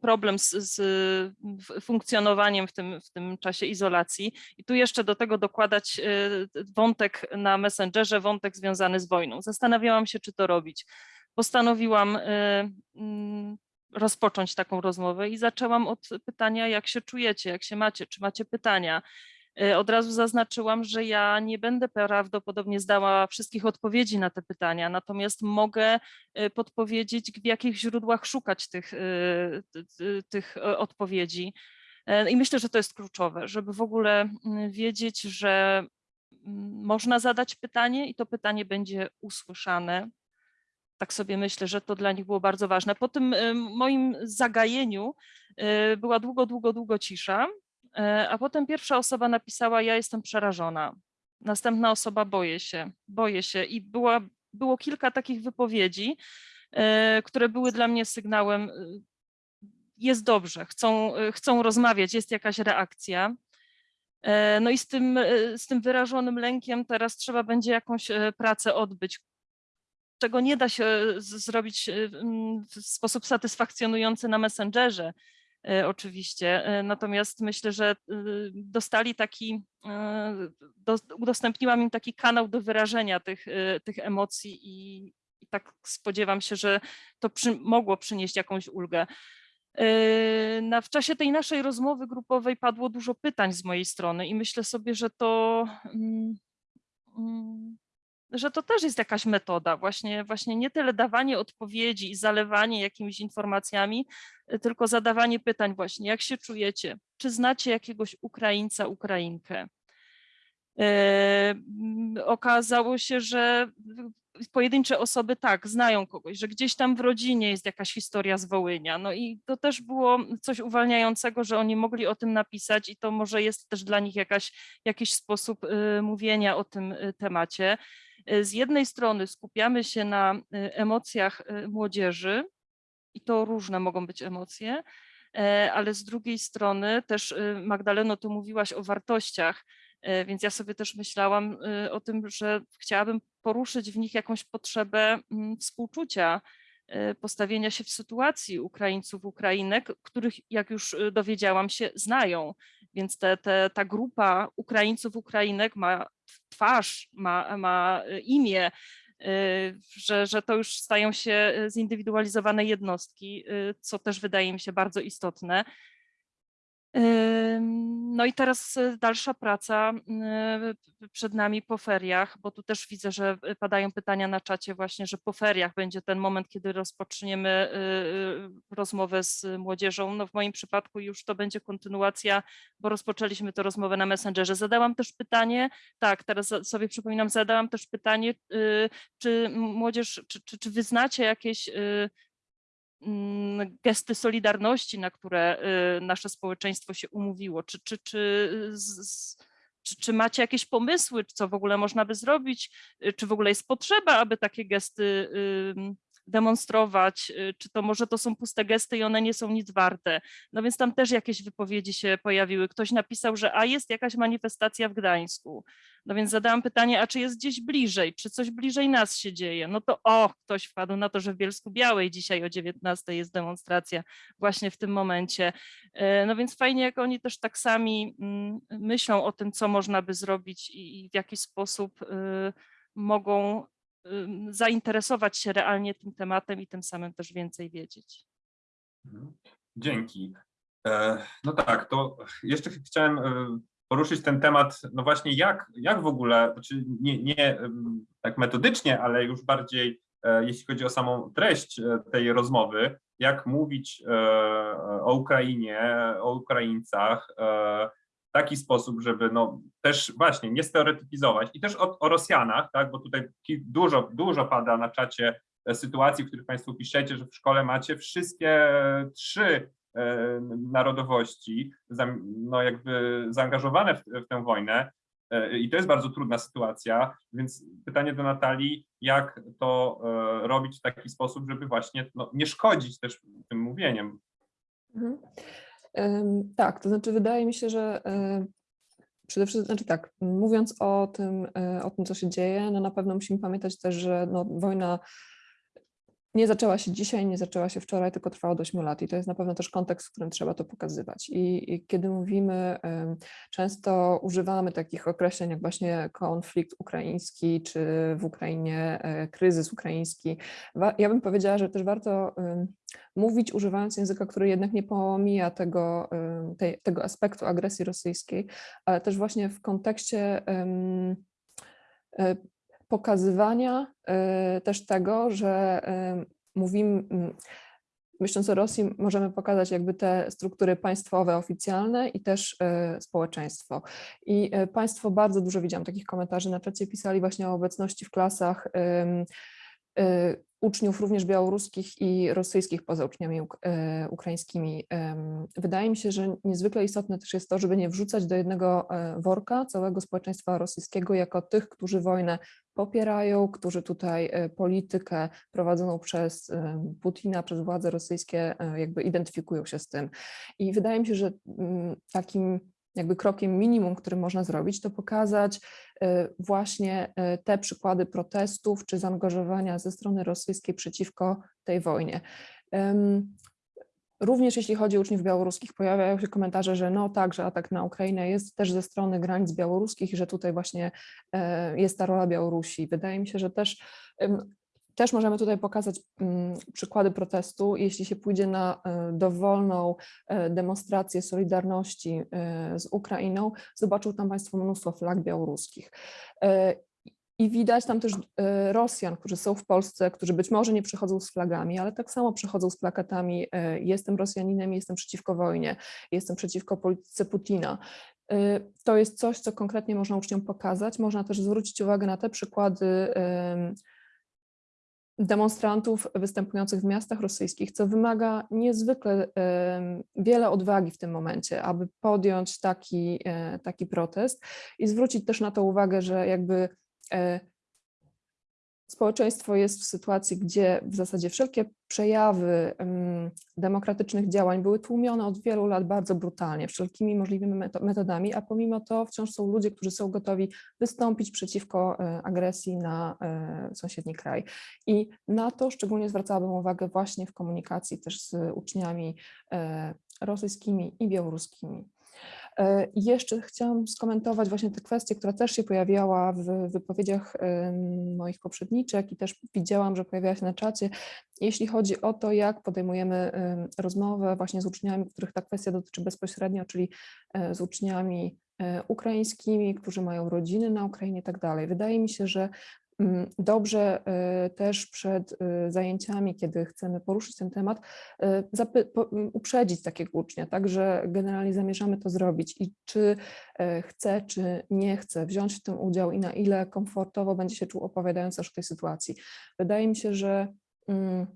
problem z, z funkcjonowaniem w tym, w tym czasie izolacji. I tu jeszcze do tego dokładać y, wątek na Messengerze, wątek związany z wojną. Zastanawiałam się, czy to robić. Postanowiłam y, mm, rozpocząć taką rozmowę i zaczęłam od pytania, jak się czujecie, jak się macie, czy macie pytania. Y, Od razu zaznaczyłam, że ja nie będę prawdopodobnie zdała wszystkich odpowiedzi na te pytania, natomiast mogę y, podpowiedzieć, w jakich źródłach szukać tych, ty- ty- tych odpowiedzi. E, I myślę, że to jest kluczowe, żeby w ogóle wiedzieć, że można zadać pytanie i to pytanie będzie usłyszane. Tak sobie myślę, że to dla nich było bardzo ważne. Po tym moim zagajeniu była długo, długo, długo cisza, e, a potem pierwsza osoba napisała: Ja jestem przerażona. Następna osoba: Boję się, boję się. I była, było kilka takich wypowiedzi, e, które były dla mnie sygnałem: y, Jest dobrze, chcą, chcą rozmawiać, jest jakaś reakcja. E, No i z tym, e, z tym wyrażonym lękiem teraz trzeba będzie jakąś e, pracę odbyć, czego nie da się zrobić w sposób satysfakcjonujący na Messengerze e, oczywiście. E, Natomiast myślę, że y, dostali taki, e, do, udostępniłam im taki kanał do wyrażenia tych, tych emocji i, i tak spodziewam się, że to przy, mogło przynieść jakąś ulgę. Na, w czasie tej naszej rozmowy grupowej padło dużo pytań z mojej strony i myślę sobie, że to, mm, mm, że to też jest jakaś metoda, właśnie, właśnie nie tyle dawanie odpowiedzi i zalewanie jakimiś informacjami, y, tylko zadawanie pytań właśnie, jak się czujecie, czy znacie jakiegoś Ukraińca, Ukrainkę. Yy, Okazało się, że pojedyncze osoby tak, znają kogoś, że gdzieś tam w rodzinie jest jakaś historia z Wołynia. No i to też było coś uwalniającego, że oni mogli o tym napisać i to może jest też dla nich jakaś, jakiś sposób y, mówienia o tym y, temacie. Y, Z jednej strony skupiamy się na y, emocjach y, młodzieży i to różne mogą być emocje, e, ale z drugiej strony też Magdaleno, tu mówiłaś o wartościach, e, więc ja sobie też myślałam o tym, że chciałabym poruszyć w nich jakąś potrzebę mm, współczucia, postawienia się w sytuacji Ukraińców, Ukrainek, których, jak już y, dowiedziałam się, znają. Więc te, te, ta grupa Ukraińców, Ukrainek ma twarz, ma, ma y, imię, że, że to już stają się zindywidualizowane jednostki, co też wydaje mi się bardzo istotne. No i teraz y, dalsza praca y, przed nami po feriach, bo tu też widzę, że y, padają pytania na czacie właśnie, że po feriach będzie ten moment, kiedy rozpoczniemy rozmowę z młodzieżą. No w moim przypadku już to będzie kontynuacja, bo rozpoczęliśmy tę rozmowę na Messengerze. Zadałam też pytanie, tak, teraz sobie przypominam, zadałam też pytanie, czy młodzież, czy, czy, czy wy znacie jakieś gesty solidarności, na które y, nasze społeczeństwo się umówiło? Czy, czy, czy, czy, czy macie jakieś pomysły, co w ogóle można by zrobić? Y, Czy w ogóle jest potrzeba, aby takie gesty demonstrować? Y, Czy to może to są puste gesty i one nie są nic warte? No więc tam też jakieś wypowiedzi się pojawiły. Ktoś napisał, że a jest jakaś manifestacja w Gdańsku. No więc zadałam pytanie, a czy jest gdzieś bliżej, czy coś bliżej nas się dzieje? No to o, ktoś wpadł na to, że w Bielsku Białej dzisiaj o 19 jest demonstracja właśnie w tym momencie. E, No więc fajnie, jak oni też tak sami mm, myślą o tym, co można by zrobić i w jaki sposób y, mogą ym, zainteresować się realnie tym tematem i tym samym też więcej wiedzieć. Mhm. Dzięki. E, No tak, to jeszcze ch- chciałem e, poruszyć ten temat, no właśnie jak, jak w ogóle, znaczy nie, nie tak metodycznie, ale już bardziej e, jeśli chodzi o samą treść e, tej rozmowy, jak mówić e, o Ukrainie, o Ukraińcach w taki sposób, żeby no też właśnie nie stereotypizować i też o, o Rosjanach, tak, bo tutaj dużo, dużo pada na czacie sytuacji, w których Państwo piszecie, że w szkole macie wszystkie trzy narodowości, zam- no jakby zaangażowane w, w tę wojnę. E, I to jest bardzo trudna sytuacja, więc pytanie do Natalii, jak to e, robić w taki sposób, żeby właśnie no, nie szkodzić też tym mówieniem. Mhm. Tak, to znaczy wydaje mi się, że przede wszystkim, znaczy tak, mówiąc o tym, o tym, co się dzieje, no na pewno musimy pamiętać też, że no, wojna nie zaczęła się dzisiaj, nie zaczęła się wczoraj, tylko trwa od 8 lat i to jest na pewno też kontekst, w którym trzeba to pokazywać. I, i kiedy mówimy, często używamy takich określeń jak właśnie konflikt ukraiński, czy w Ukrainie e, kryzys ukraiński. Ja bym powiedziała, że też warto mówić używając języka, który jednak nie pomija tego, tej, tego aspektu agresji rosyjskiej, ale też właśnie w kontekście e, pokazywania e, też tego, że ym, mówimy, myśląc o Rosji, możemy pokazać jakby te struktury państwowe, oficjalne i też e, społeczeństwo. I e, państwo bardzo dużo widziałam takich komentarzy na czacie, pisali właśnie o obecności w klasach e, uczniów również białoruskich i rosyjskich poza uczniami e, ukraińskimi. Wydaje mi się, że niezwykle istotne też jest to, żeby nie wrzucać do jednego e, worka całego społeczeństwa rosyjskiego jako tych, którzy wojnę popierają, którzy tutaj e, politykę prowadzoną przez Putina, przez władze rosyjskie jakby identyfikują się z tym. I wydaje mi się, że mm, takim jakby krokiem minimum, który można zrobić, to pokazać e, właśnie e, te przykłady protestów czy zaangażowania ze strony rosyjskiej przeciwko tej wojnie. Również jeśli chodzi o uczniów białoruskich, pojawiają się komentarze, że no tak, że atak na Ukrainę jest też ze strony granic białoruskich i że tutaj właśnie e, jest ta rola Białorusi. Wydaje mi się, że też, też możemy tutaj pokazać mm, przykłady protestu. Jeśli się pójdzie na e, dowolną e, demonstrację solidarności e, z Ukrainą, zobaczą tam Państwo mnóstwo flag białoruskich. I widać tam też Rosjan, którzy są w Polsce, którzy być może nie przychodzą z flagami, ale tak samo przychodzą z plakatami jestem Rosjaninem, jestem przeciwko wojnie, jestem przeciwko polityce Putina. To jest coś, co konkretnie można uczniom pokazać. Można też zwrócić uwagę na te przykłady demonstrantów występujących w miastach rosyjskich, co wymaga niezwykle wiele odwagi w tym momencie, aby podjąć taki, e, taki protest i zwrócić też na to uwagę, że jakby e, społeczeństwo jest w sytuacji, gdzie w zasadzie wszelkie przejawy em, demokratycznych działań były tłumione od wielu lat bardzo brutalnie, wszelkimi możliwymi meto- metodami, a pomimo to wciąż są ludzie, którzy są gotowi wystąpić przeciwko e, agresji na e, sąsiedni kraj. I na to szczególnie zwracałabym uwagę właśnie w komunikacji też z uczniami e, rosyjskimi i białoruskimi. E, Jeszcze chciałam skomentować właśnie tę kwestię, która też się pojawiała w wypowiedziach moich poprzedniczek i też widziałam, że pojawiała się na czacie, jeśli chodzi o to, jak podejmujemy em, rozmowę właśnie z uczniami, których ta kwestia dotyczy bezpośrednio, czyli e, z uczniami e, ukraińskimi, którzy mają rodziny na Ukrainie i tak dalej. Wydaje mi się, że dobrze e, też przed e, zajęciami, kiedy chcemy poruszyć ten temat, e, zapy- po- m, uprzedzić takiego ucznia, tak, że generalnie zamierzamy to zrobić i czy chce, czy nie chce wziąć w tym udział i na ile komfortowo będzie się czuł opowiadając też o tej sytuacji. Wydaje mi się, że mm,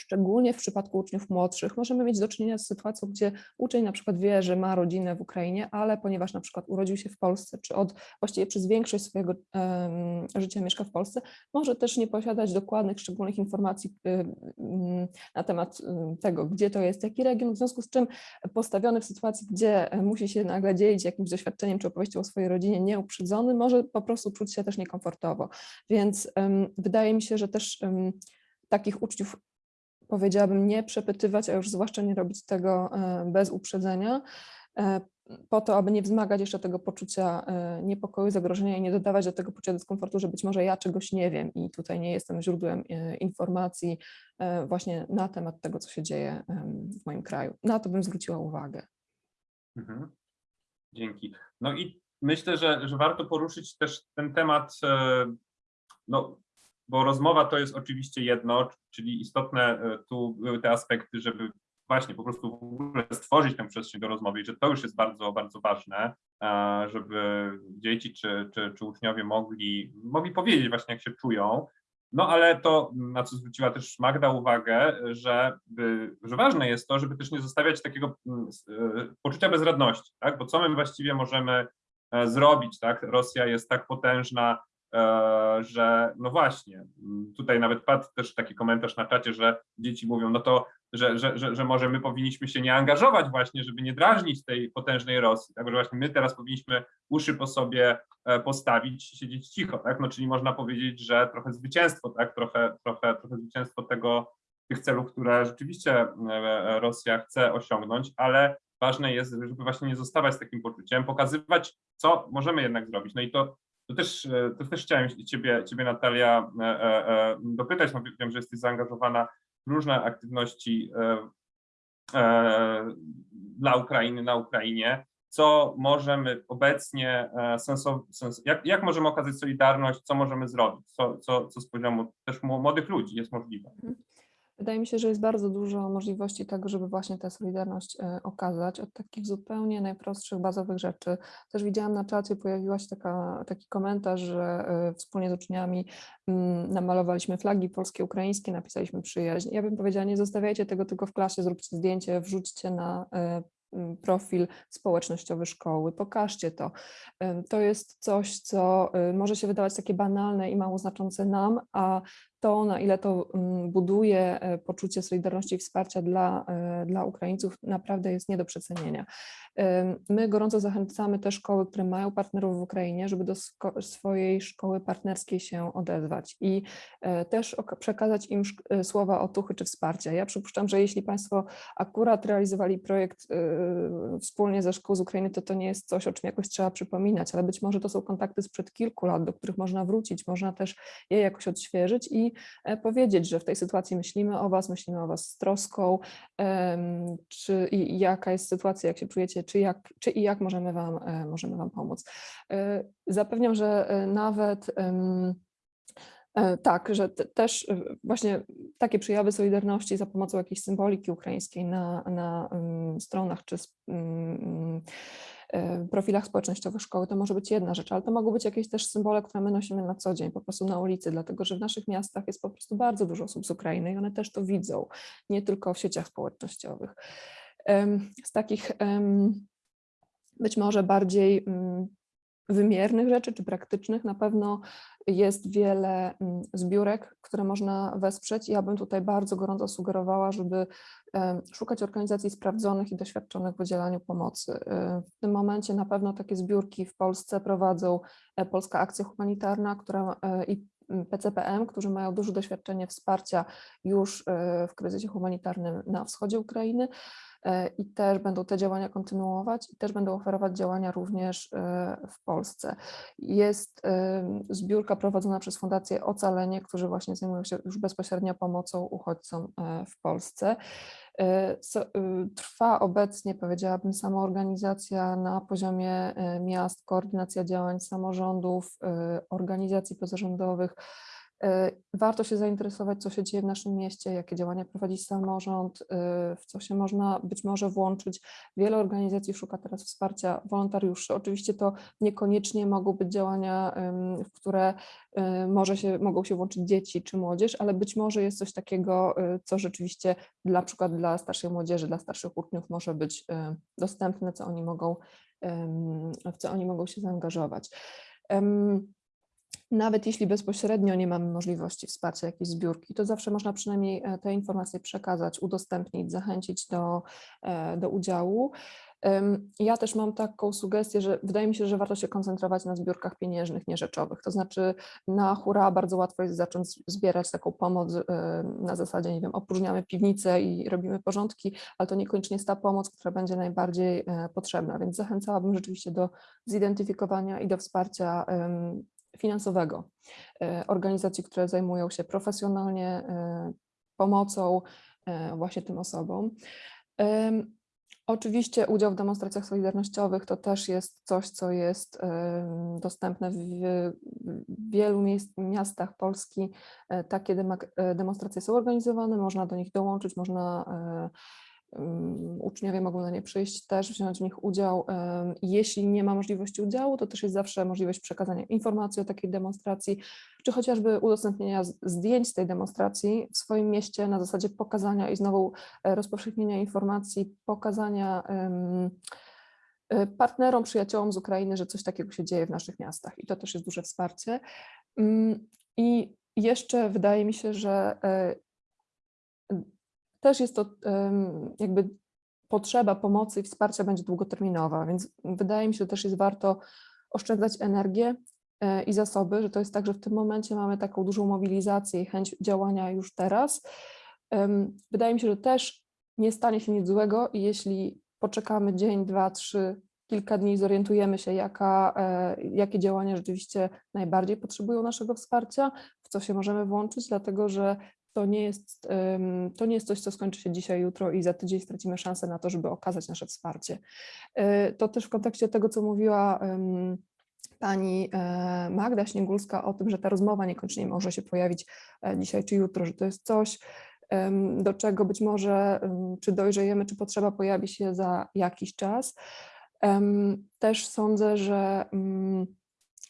szczególnie w przypadku uczniów młodszych możemy mieć do czynienia z sytuacją, gdzie uczeń na przykład wie, że ma rodzinę w Ukrainie, ale ponieważ na przykład urodził się w Polsce, czy od właściwie przez większość swojego em, życia mieszka w Polsce, może też nie posiadać dokładnych, szczególnych informacji mm, na temat y, tego, gdzie to jest, jaki region, w związku z czym postawiony w sytuacji, gdzie musi się nagle dzielić jakimś doświadczeniem czy opowieścią o swojej rodzinie nieuprzedzony, może po prostu czuć się też niekomfortowo. Więc wydaje mi się, że też takich uczniów powiedziałabym nie przepytywać, a już zwłaszcza nie robić tego e, bez uprzedzenia, e, po to, aby nie wzmagać jeszcze tego poczucia e, niepokoju, zagrożenia i nie dodawać do tego poczucia dyskomfortu, że być może ja czegoś nie wiem i tutaj nie jestem źródłem informacji właśnie na temat tego, co się dzieje w moim kraju. Na to bym zwróciła uwagę. Mhm. Dzięki. No i myślę, że, że warto poruszyć też ten temat, no, bo rozmowa to jest oczywiście jedno, czyli istotne e, tu były te aspekty, żeby właśnie po prostu w ogóle stworzyć tę przestrzeń do rozmowy i że to już jest bardzo, bardzo ważne, e, żeby dzieci czy, czy, czy uczniowie mogli, mogli powiedzieć właśnie jak się czują. No ale to, na co zwróciła też Magda uwagę, że, że ważne jest to, żeby też nie zostawiać takiego mm, e, poczucia bezradności, tak? Bo co my właściwie możemy zrobić, tak? Rosja jest tak potężna, że no właśnie, tutaj nawet padł też taki komentarz na czacie, że dzieci mówią, no to, że, że, że, że może my powinniśmy się nie angażować właśnie, żeby nie drażnić tej potężnej Rosji, tak? Że właśnie my teraz powinniśmy uszy po sobie e, postawić, siedzieć cicho, tak? No czyli można powiedzieć, że trochę zwycięstwo, tak? Trochę, trochę, trochę zwycięstwo tego, tych celów, które rzeczywiście e, Rosja chce osiągnąć, ale ważne jest, żeby właśnie nie zostawać z takim poczuciem, pokazywać, co możemy jednak zrobić. No i to, to, też, e, to też chciałem ciebie, ciebie Natalia, e, e, dopytać, no wiem, że jesteś zaangażowana w różne aktywności dla Ukrainy, na Ukrainie. Co możemy obecnie sens, jak, jak możemy okazać solidarność, co możemy zrobić, co, co, co z poziomu też mł- młodych ludzi jest możliwe. Wydaje mi się, że jest bardzo dużo możliwości tego, żeby właśnie tę solidarność e, okazać od takich zupełnie najprostszych, bazowych rzeczy. Też widziałam na czacie, pojawiła się taka, taki komentarz, że e, wspólnie z uczniami mm, namalowaliśmy flagi polskie, ukraińskie, napisaliśmy przyjaźń. Ja bym powiedziała, nie zostawiajcie tego tylko w klasie, zróbcie zdjęcie, wrzućcie na e, profil społecznościowy szkoły, pokażcie to. To jest coś, co może się wydawać takie banalne i mało znaczące nam, a to, na ile to mm, buduje e, poczucie solidarności i wsparcia dla, e, dla Ukraińców, naprawdę jest nie do przecenienia. My gorąco zachęcamy te szkoły, które mają partnerów w Ukrainie, żeby do swojej szkoły partnerskiej się odezwać i e, też przekazać im słowa otuchy czy wsparcia. Ja przypuszczam, że jeśli Państwo akurat realizowali projekt wspólnie ze szkół z Ukrainy, to to nie jest coś, o czym jakoś trzeba przypominać, ale być może to są kontakty sprzed kilku lat, do których można wrócić, można też je jakoś odświeżyć i e, powiedzieć, że w tej sytuacji myślimy o Was, myślimy o Was z troską, czy i jaka jest sytuacja, jak się czujecie, czy, jak, czy i jak możemy Wam, e, możemy wam pomóc. E, Zapewniam, że nawet tak, że te, też właśnie takie przejawy solidarności za pomocą jakiejś symboliki ukraińskiej na, na em, stronach czy e, profilach społecznościowych szkoły, to może być jedna rzecz, ale to mogą być jakieś też symbole, które my nosimy na co dzień, po prostu na ulicy, dlatego że w naszych miastach jest po prostu bardzo dużo osób z Ukrainy i one też to widzą, nie tylko w sieciach społecznościowych. Z takich być może bardziej mm, wymiernych rzeczy czy praktycznych, na pewno jest wiele mm, zbiórek, które można wesprzeć. Ja bym tutaj bardzo gorąco sugerowała, żeby szukać organizacji sprawdzonych i doświadczonych w udzielaniu pomocy. Y, W tym momencie na pewno takie zbiórki w Polsce prowadzą e, Polska Akcja Humanitarna, która e, i PCPM, którzy mają duże doświadczenie wsparcia już e, w kryzysie humanitarnym na wschodzie Ukrainy e, i też będą te działania kontynuować i też będą oferować działania również e, w Polsce. Jest zbiórka prowadzona przez Fundację Ocalenie, którzy właśnie zajmują się już bezpośrednio pomocą uchodźcom w Polsce. E, y, Trwa obecnie, powiedziałabym, samoorganizacja na poziomie e, miast, koordynacja działań samorządów, e, organizacji pozarządowych. E, Warto się zainteresować, co się dzieje w naszym mieście, jakie działania prowadzi samorząd, e, w co się można być może włączyć. Wiele organizacji szuka teraz wsparcia wolontariuszy. Oczywiście to niekoniecznie mogą być działania, w które e, może się, mogą się włączyć dzieci czy młodzież, ale być może jest coś takiego, co rzeczywiście dla przykład dla starszej młodzieży, dla starszych uczniów może być dostępne, co oni mogą, w co oni mogą się zaangażować. Nawet jeśli bezpośrednio nie mamy możliwości wsparcia jakiejś zbiórki, to zawsze można przynajmniej e, te informacje przekazać, udostępnić, zachęcić do, e, do udziału. Ja też mam taką sugestię, że wydaje mi się, że warto się koncentrować na zbiórkach pieniężnych, nie rzeczowych. To znaczy na hura bardzo łatwo jest zacząć zbierać taką pomoc e, na zasadzie, nie wiem, opróżniamy piwnicę i robimy porządki, ale to niekoniecznie jest ta pomoc, która będzie najbardziej potrzebna, więc zachęcałabym rzeczywiście do zidentyfikowania i do wsparcia finansowego e, organizacji, które zajmują się profesjonalnie e, pomocą e, właśnie tym osobom. Oczywiście udział w demonstracjach solidarnościowych to też jest coś, co jest dostępne w wielu miastach Polski. Takie demonstracje są organizowane, można do nich dołączyć, można uczniowie mogą na nie przyjść, też wziąć w nich udział. Jeśli nie ma możliwości udziału, to też jest zawsze możliwość przekazania informacji o takiej demonstracji, czy chociażby udostępnienia zdjęć z tej demonstracji w swoim mieście na zasadzie pokazania i znowu e, rozpowszechnienia informacji, pokazania e, partnerom, przyjaciołom z Ukrainy, że coś takiego się dzieje w naszych miastach i to też jest duże wsparcie. I jeszcze wydaje mi się, że e, też jest to jakby potrzeba pomocy i wsparcia będzie długoterminowa, więc wydaje mi się, że też jest warto oszczędzać energię e, i zasoby, że to jest tak, że w tym momencie mamy taką dużą mobilizację i chęć działania już teraz. Wydaje mi się, że też nie stanie się nic złego, i jeśli poczekamy dzień, dwa, trzy, kilka dni, zorientujemy się, jaka, e, jakie działania rzeczywiście najbardziej potrzebują naszego wsparcia, w co się możemy włączyć, dlatego że to nie jest, to nie jest coś, co skończy się dzisiaj, jutro i za tydzień stracimy szansę na to, żeby okazać nasze wsparcie. E, To też w kontekście tego, co mówiła pani e, Magda Śniegulska o tym, że ta rozmowa niekoniecznie może się pojawić e, dzisiaj czy jutro, że to jest coś, do czego być może czy dojrzejemy, czy potrzeba pojawi się za jakiś czas. Też sądzę, że mm,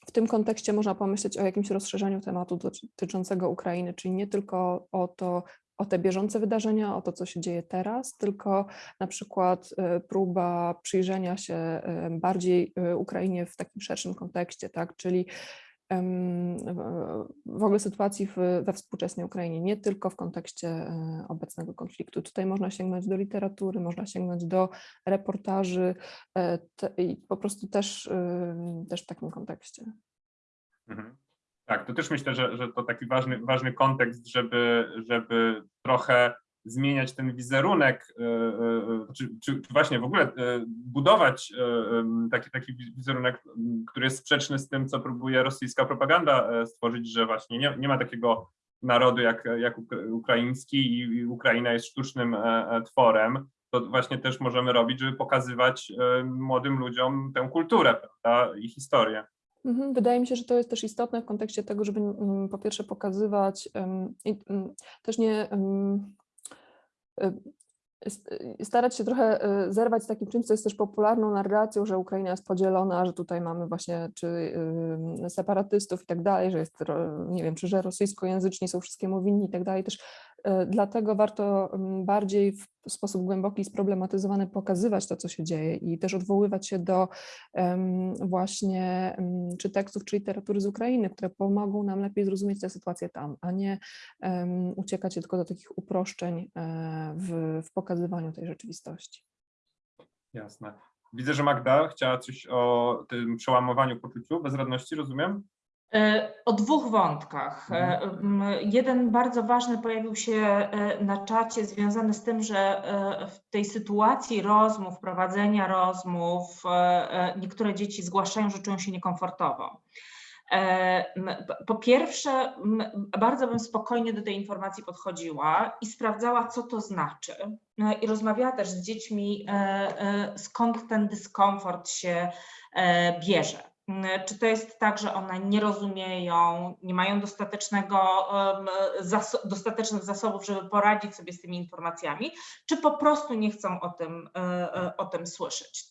w tym kontekście można pomyśleć o jakimś rozszerzeniu tematu dotyczącego Ukrainy, czyli nie tylko o to, o te bieżące wydarzenia, o to, co się dzieje teraz, tylko na przykład e, próba przyjrzenia się e, bardziej e, Ukrainie w takim szerszym kontekście, tak? czyli w- ogóle sytuacji we współczesnej Ukrainie, nie tylko w kontekście e, obecnego konfliktu. Tutaj można sięgnąć do literatury, można sięgnąć do reportaży e, te, i po prostu też, ym, też w takim kontekście. Mhm. Tak, to też myślę, że, że to taki ważny, ważny kontekst, żeby, żeby trochę zmieniać ten wizerunek, e, e, czy, czy, czy właśnie w ogóle e, budować e, taki, taki wi- wizerunek, który jest sprzeczny z tym, co próbuje rosyjska propaganda e, stworzyć, że właśnie nie, nie ma takiego narodu jak, jak ukra- ukraiński i, Ukraina jest sztucznym e, e, tworem. To właśnie też możemy robić, żeby pokazywać e, młodym ludziom tę kulturę prawda, i historię. Mhm, Wydaje mi się, że to jest też istotne w kontekście tego, żeby mm, po pierwsze pokazywać i mm, też nie starać się trochę y, zerwać z takim czymś, co jest też popularną narracją, że Ukraina jest podzielona, że tutaj mamy właśnie czy separatystów i tak dalej, że jest, nie wiem, czy że rosyjskojęzyczni są wszystkiemu winni i tak dalej. Też y, dlatego warto ym, bardziej w sposób głęboki i sproblematyzowany pokazywać to, co się dzieje i też odwoływać się do właśnie em, czy tekstów, czy literatury z Ukrainy, które pomogą nam lepiej zrozumieć tę sytuację tam, a nie uciekać tylko do takich uproszczeń e, w, w pokazywaniu tej rzeczywistości. Jasne. Widzę, że Magda chciała coś o tym przełamowaniu poczuciu bezradności, rozumiem? E, O dwóch wątkach. E, m, Jeden bardzo ważny pojawił się e, na czacie, związany z tym, że w tej sytuacji rozmów, prowadzenia rozmów, niektóre dzieci zgłaszają, że czują się niekomfortowo. Po pierwsze, bardzo bym spokojnie do tej informacji podchodziła i sprawdzała, co to znaczy. E, I rozmawiała też z dziećmi, skąd ten dyskomfort się bierze. Mm, Czy to jest tak, że one nie rozumieją, nie mają dostatecznego, dostatecznych zasobów, żeby poradzić sobie z tymi informacjami, czy po prostu nie chcą o tym, e, e, o tym słyszeć?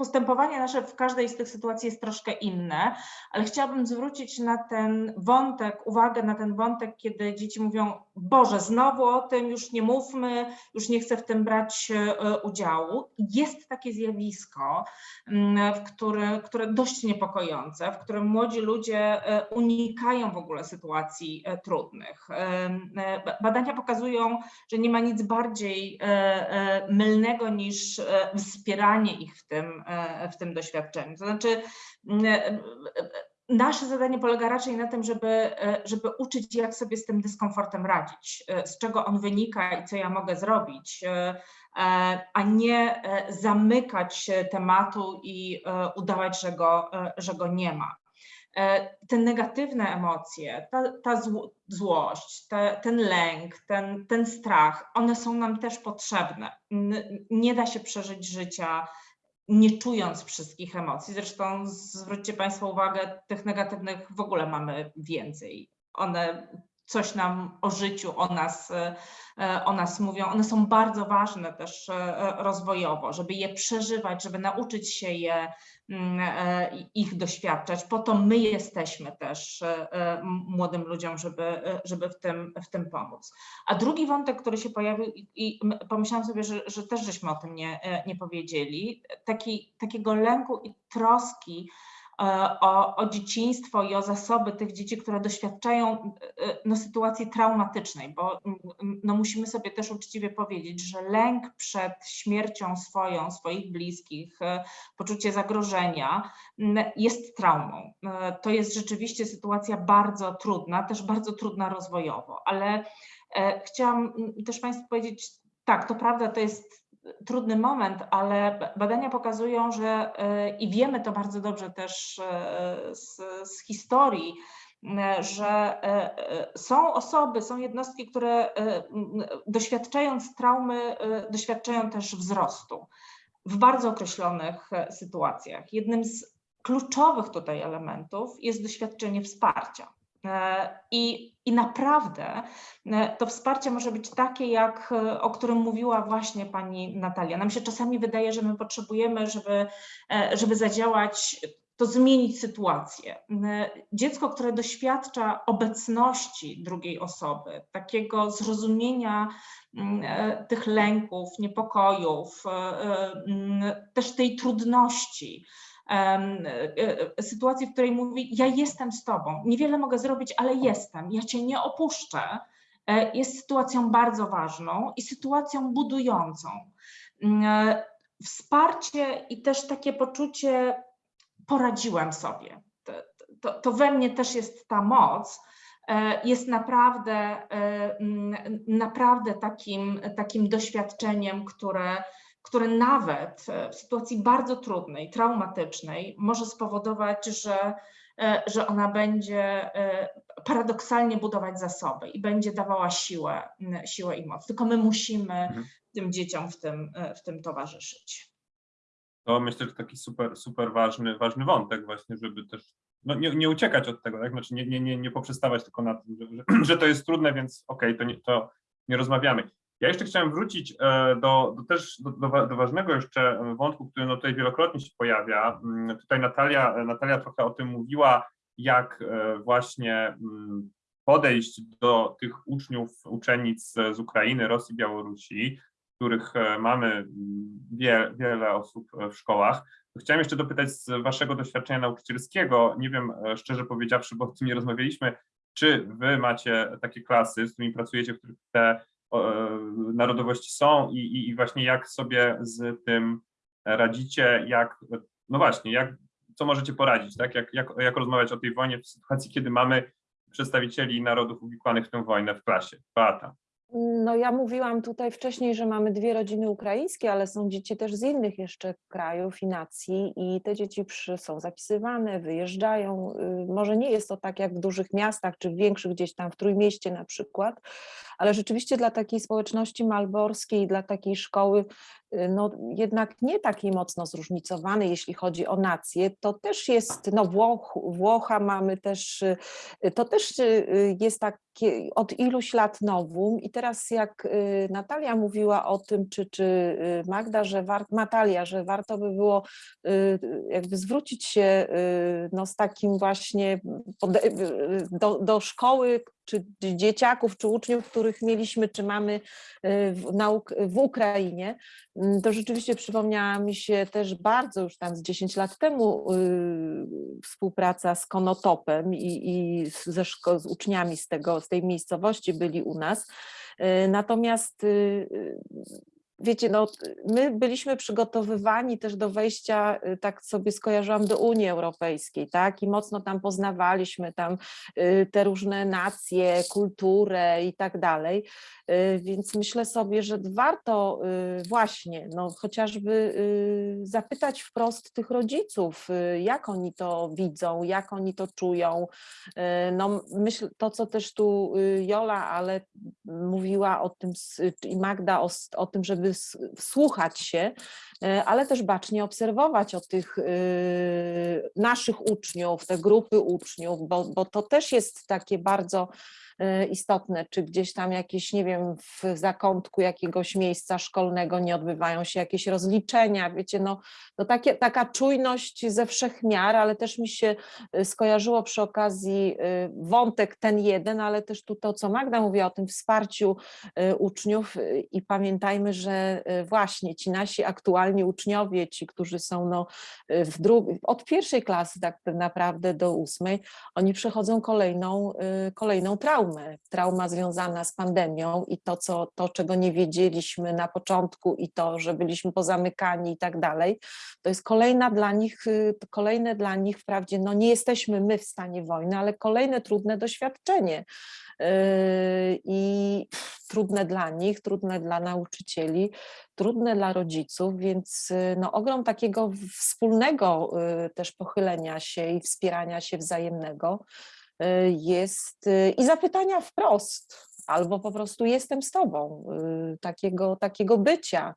Postępowanie nasze w każdej z tych sytuacji jest troszkę inne, ale chciałabym zwrócić na ten wątek, uwagę na ten wątek, kiedy dzieci mówią: Boże, znowu o tym, już nie mówmy, już nie chcę w tym brać e, udziału. Jest takie zjawisko, mm, w które, które dość niepokojące, w którym młodzi ludzie e, unikają w ogóle sytuacji e, trudnych. Badania pokazują, że nie ma nic bardziej mylnego niż wspieranie ich w tym, w tym doświadczeniu. To znaczy, e, e, Nasze zadanie polega raczej na tym, żeby, e, żeby uczyć, jak sobie z tym dyskomfortem radzić, e, z czego on wynika i co ja mogę zrobić, e, e, a nie e, zamykać tematu i e, udawać, że go, e, że go nie ma. E, Te negatywne emocje, ta, ta zło- złość, te, ten lęk, ten, ten strach, one są nam też potrzebne. Nie da się przeżyć życia nie czując wszystkich emocji. Zresztą zwróćcie Państwo uwagę, tych negatywnych w ogóle mamy więcej. One coś nam o życiu, o nas, e, o nas mówią. One są bardzo ważne też e, rozwojowo, żeby je przeżywać, żeby nauczyć się je, mm, e, ich doświadczać. Po to my jesteśmy też e, e, młodym ludziom, żeby, e, żeby w, tym, w tym pomóc. A drugi wątek, który się pojawił i, pomyślałam sobie, że, że też żeśmy o tym nie, e, nie powiedzieli, taki, takiego lęku i troski e, o, o dzieciństwo i o zasoby tych dzieci, które doświadczają e, no, sytuacji traumatycznej, bo no, musimy sobie też uczciwie powiedzieć, że lęk przed śmiercią swoją, swoich bliskich, e, poczucie zagrożenia jest traumą. E, To jest rzeczywiście sytuacja bardzo trudna, też bardzo trudna rozwojowo, ale e, chciałam też Państwu powiedzieć, tak, to prawda, to jest trudny moment, ale badania pokazują, że e, i wiemy to bardzo dobrze też e, z, z historii, że e, e, są osoby, są jednostki, które doświadczając traumy, doświadczają też wzrostu w bardzo określonych sytuacjach. Jednym z kluczowych tutaj elementów jest doświadczenie wsparcia. E, I, I naprawdę e, to wsparcie może być takie, jak e, o którym mówiła właśnie pani Natalia. Nam się czasami wydaje, że my potrzebujemy, żeby, żeby zadziałać to zmienić sytuację. Dziecko, które doświadcza obecności drugiej osoby, takiego zrozumienia mm, tych lęków, niepokojów, mm, też tej trudności, sytuacji, w której mówi: Ja jestem z tobą, niewiele mogę zrobić, ale jestem, ja cię nie opuszczę, e, jest sytuacją bardzo ważną i sytuacją budującą. Mm, e, Wsparcie i też takie poczucie, poradziłem sobie. To, to, to we mnie też jest ta moc, e, jest naprawdę, e, mm, naprawdę takim, takim doświadczeniem, które, które nawet e, w sytuacji bardzo trudnej, traumatycznej może spowodować, że, e, że ona będzie e, paradoksalnie budować zasoby i będzie dawała siłę, siłę i moc. Tylko my musimy Mhm. tym dzieciom w tym, w tym towarzyszyć. To myślę, że taki super, super ważny, ważny wątek właśnie, żeby też no, nie, nie uciekać od tego, tak? Znaczy nie, nie, nie, nie poprzestawać tylko na tym, że, że, to jest trudne, więc okej, to, nie, to nie rozmawiamy. Ja jeszcze chciałem wrócić e, do, do też do, do, wa- do ważnego jeszcze wątku, który no tutaj wielokrotnie się pojawia. Mm, Tutaj Natalia, Natalia trochę o tym mówiła, jak e, właśnie mm, podejść do tych uczniów, uczennic z Ukrainy, Rosji, Białorusi, których e, mamy mm, wie, wiele osób e, w szkołach. Chciałem jeszcze dopytać z waszego doświadczenia nauczycielskiego, nie wiem e, szczerze powiedziawszy, bo o tym nie rozmawialiśmy, czy wy macie takie klasy, z którymi pracujecie, w których te e, narodowości są i, i, i właśnie jak sobie z tym radzicie, jak, no właśnie, jak, co możecie poradzić, tak? Jak, jak, jak rozmawiać o tej wojnie w sytuacji, kiedy mamy przedstawicieli narodów uwikłanych w tę wojnę w klasie? Beata. No ja mówiłam tutaj wcześniej, że mamy dwie rodziny ukraińskie, ale są dzieci też z innych jeszcze krajów i nacji i te dzieci przy, są zapisywane, wyjeżdżają. Y, Może nie jest to tak jak w dużych miastach czy w większych gdzieś tam w Trójmieście na przykład, ale rzeczywiście dla takiej społeczności malborskiej, dla takiej szkoły, y, no jednak nie takiej mocno zróżnicowanej, jeśli chodzi o nację, to też jest, no Włoch, Włocha mamy też, y, to też y, jest takie od iluś lat nowum. I teraz jak Natalia mówiła o tym, czy, czy Magda, że war, Natalia, że warto by było jakby zwrócić się no, z takim właśnie do, do szkoły, czy dzieciaków, czy uczniów, których mieliśmy, czy mamy y, w, w Ukrainie, Mm, to rzeczywiście przypomniała mi się też bardzo już tam z 10 lat temu y, współpraca z Konotopem i, i ze szko- z uczniami z, tego, z tej miejscowości byli u nas. Y, Natomiast wiecie, no, my byliśmy przygotowywani też do wejścia, y, tak sobie skojarzyłam, do Unii Europejskiej, tak? I mocno tam poznawaliśmy tam y, te różne nacje, kulturę i tak dalej. Y, Więc myślę sobie, że warto właśnie, no, chociażby zapytać wprost tych rodziców, jak oni to widzą, jak oni to czują. No, myślę, to co też tu Jola, ale mówiła o tym i Magda o, o tym, żeby wsłuchać się, y, ale też bacznie obserwować o tych y, naszych uczniów, te grupy uczniów, bo, bo to też jest takie bardzo istotne, czy gdzieś tam jakieś, nie wiem, w zakątku jakiegoś miejsca szkolnego nie odbywają się jakieś rozliczenia, wiecie, no, no takie, taka czujność ze wszech miar, ale też mi się y, skojarzyło przy okazji y, wątek ten jeden, ale też tu to, co Magda mówiła o tym wsparciu y, uczniów y, i pamiętajmy, że y, właśnie ci nasi aktualni uczniowie, ci, którzy są no, y, w od pierwszej klasy tak naprawdę do ósmej, oni przechodzą kolejną, y, kolejną traumę. Trauma związana z pandemią i to, co, to, czego nie wiedzieliśmy na początku i to, że byliśmy pozamykani i tak dalej, to jest kolejna dla nich, y, kolejne dla nich wprawdzie, no nie jesteśmy my w stanie wojny, ale kolejne trudne doświadczenie. Yy, I trudne dla nich, trudne dla nauczycieli, trudne dla rodziców, więc y, no, ogrom takiego wspólnego y, też pochylenia się i wspierania się wzajemnego y, jest y, i zapytania wprost, albo po prostu jestem z tobą, y, takiego, takiego bycia.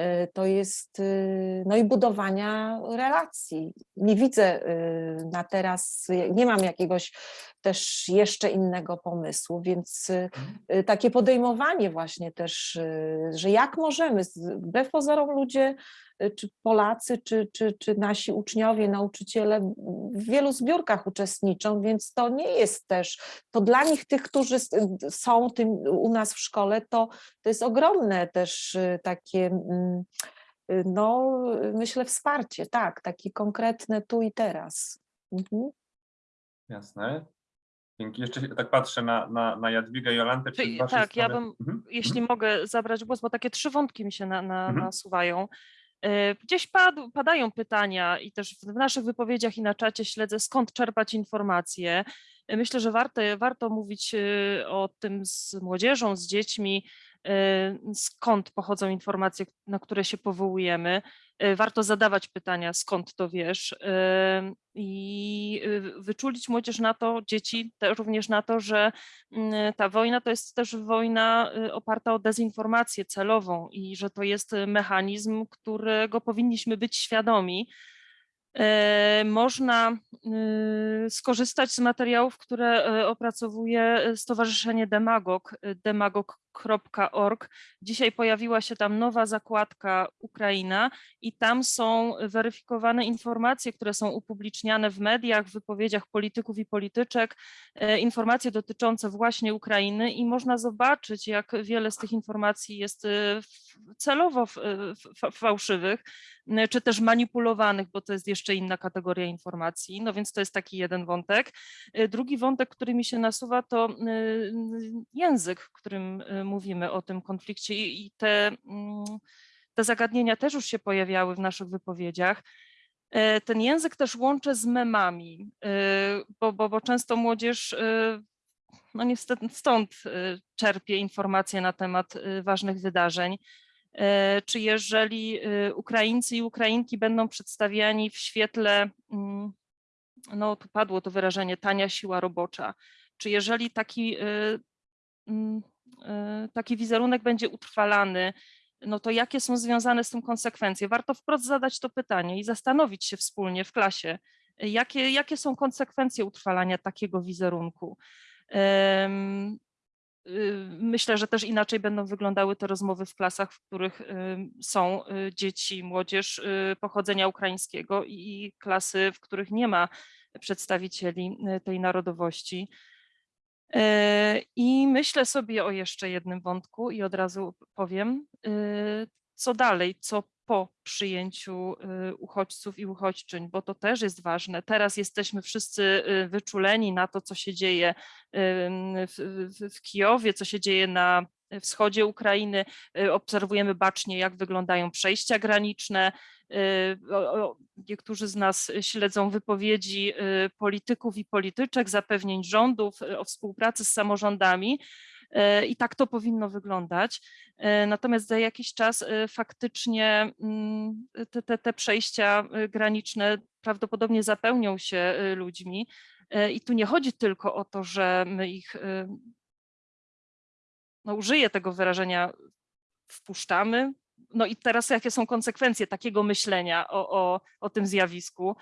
Y, To jest, y, no i budowania relacji. Nie widzę y, na teraz, nie mam jakiegoś też jeszcze innego pomysłu, więc y, y, takie podejmowanie właśnie też, y, że jak możemy, wbrew pozorom ludzie, y, czy Polacy, czy, czy, czy nasi uczniowie, nauczyciele w wielu zbiórkach uczestniczą, więc to nie jest też, to dla nich, tych, którzy są tym u nas w szkole, to, to jest ogromne też takie, mm, no myślę wsparcie, tak, takie konkretne tu i teraz. Mhm. Jasne. Dzięki. Jeszcze tak patrzę na, na, na Jadwigę i Jolantę. Tak, ja strony- bym, Mhm, jeśli mogę zabrać głos, bo takie trzy wątki mi się na, na, Mhm. nasuwają. E, Gdzieś padł, padają pytania i też w naszych wypowiedziach i na czacie śledzę, skąd czerpać informacje. E, Myślę, że warto, warto mówić e, o tym z młodzieżą, z dziećmi, skąd pochodzą informacje, na które się powołujemy. E, Warto zadawać pytania, skąd to wiesz e, i wyczulić młodzież na to, dzieci również na to, że mm, ta wojna to jest też wojna y, oparta o dezinformację celową i że to jest y, mechanizm, którego powinniśmy być świadomi. Można y, skorzystać z materiałów, które y, opracowuje y, Stowarzyszenie Demagog, y, demagog.org. Dzisiaj pojawiła się tam nowa zakładka Ukraina i tam są weryfikowane informacje, które są upubliczniane w mediach, w wypowiedziach polityków i polityczek, e, informacje dotyczące właśnie Ukrainy i można zobaczyć, jak wiele z tych informacji jest e, celowo e, fałszywych, czy też manipulowanych, bo to jest jeszcze inna kategoria informacji. No więc to jest taki jeden wątek. Drugi wątek, który mi się nasuwa, to język, którym mówimy o tym konflikcie i i te, mm, te zagadnienia też już się pojawiały w naszych wypowiedziach. E, Ten język też łączę z memami, e, bo, bo, bo często młodzież, e, no niestety stąd czerpie informacje na temat ważnych wydarzeń. Czy jeżeli Ukraińcy i Ukrainki będą przedstawiani w świetle, mm, no tu padło to wyrażenie, tania siła robocza, czy jeżeli taki, mm, taki wizerunek będzie utrwalany, no to jakie są związane z tym konsekwencje? Warto wprost zadać to pytanie i zastanowić się wspólnie w klasie, y, jakie, jakie są konsekwencje utrwalania takiego wizerunku. Y, Myślę, że też inaczej będą wyglądały te rozmowy w klasach, w których ym, są y, dzieci, młodzież y, pochodzenia ukraińskiego i klasy, w których nie ma przedstawicieli y, tej narodowości. E, I myślę sobie o jeszcze jednym wątku i od razu powiem, y, co dalej, co po przyjęciu y, uchodźców i uchodźczyń, bo to też jest ważne. Teraz jesteśmy wszyscy wyczuleni na to, co się dzieje w, w, w Kijowie, co się dzieje na wschodzie Ukrainy. Y, Obserwujemy bacznie, jak wyglądają przejścia graniczne. Y, Niektórzy z nas śledzą wypowiedzi y, polityków i polityczek, zapewnień rządów o współpracy z samorządami. I tak to powinno wyglądać. Natomiast za jakiś czas faktycznie mm, te, te, te przejścia graniczne prawdopodobnie zapełnią się ludźmi. I tu nie chodzi tylko o to, że my ich, no użyję tego wyrażenia, wpuszczamy. No i teraz jakie są konsekwencje takiego myślenia o, o, o tym zjawisku?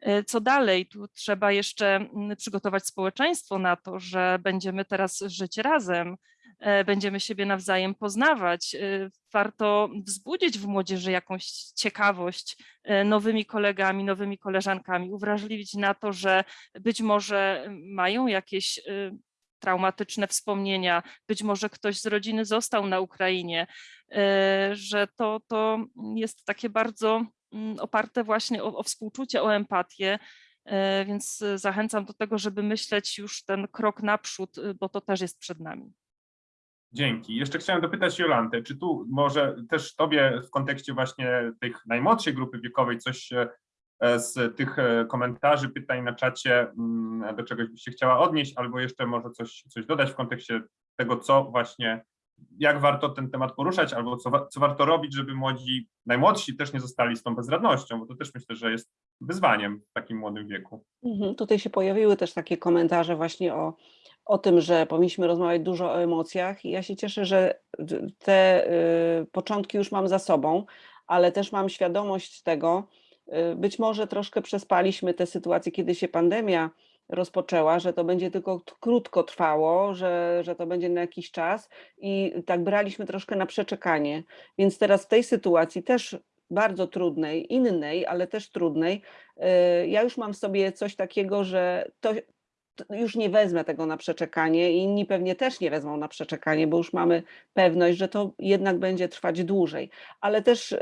E, Co dalej? Tu trzeba jeszcze mm, przygotować społeczeństwo na to, że będziemy teraz żyć razem, e, będziemy siebie nawzajem poznawać. E, Warto wzbudzić w młodzieży jakąś ciekawość nowymi kolegami, nowymi koleżankami, uwrażliwić na to, że być może mają jakieś traumatyczne wspomnienia, być może ktoś z rodziny został na Ukrainie, e, że to, to jest takie bardzo mm, oparte właśnie o, o współczucie, o empatię, e, więc e, zachęcam do tego, żeby myśleć już ten krok naprzód, y, bo to też jest przed nami. Dzięki. Jeszcze chciałem dopytać Jolantę, czy tu może też Tobie w kontekście właśnie tych najmłodszej grupy wiekowej coś e, z tych e, komentarzy, pytań na czacie, mm, do czegoś się chciała odnieść, albo jeszcze może coś, coś dodać w kontekście tego, co właśnie, jak warto ten temat poruszać, albo co, co warto robić, żeby młodzi, najmłodsi też nie zostali z tą bezradnością, bo to też myślę, że jest wyzwaniem w takim młodym wieku. Mhm, Tutaj się pojawiły też takie komentarze właśnie o, o tym, że powinniśmy rozmawiać dużo o emocjach i ja się cieszę, że te y, początki już mam za sobą, ale też mam świadomość tego, być może troszkę przespaliśmy tę sytuację, kiedy się pandemia rozpoczęła, że to będzie tylko krótko trwało, że, że to będzie na jakiś czas i tak braliśmy troszkę na przeczekanie. Więc teraz w tej sytuacji też bardzo trudnej, innej, ale też trudnej, y, ja już mam w sobie coś takiego, że to już nie wezmę tego na przeczekanie i inni pewnie też nie wezmą na przeczekanie, bo już mamy pewność, że to jednak będzie trwać dłużej. Ale też y,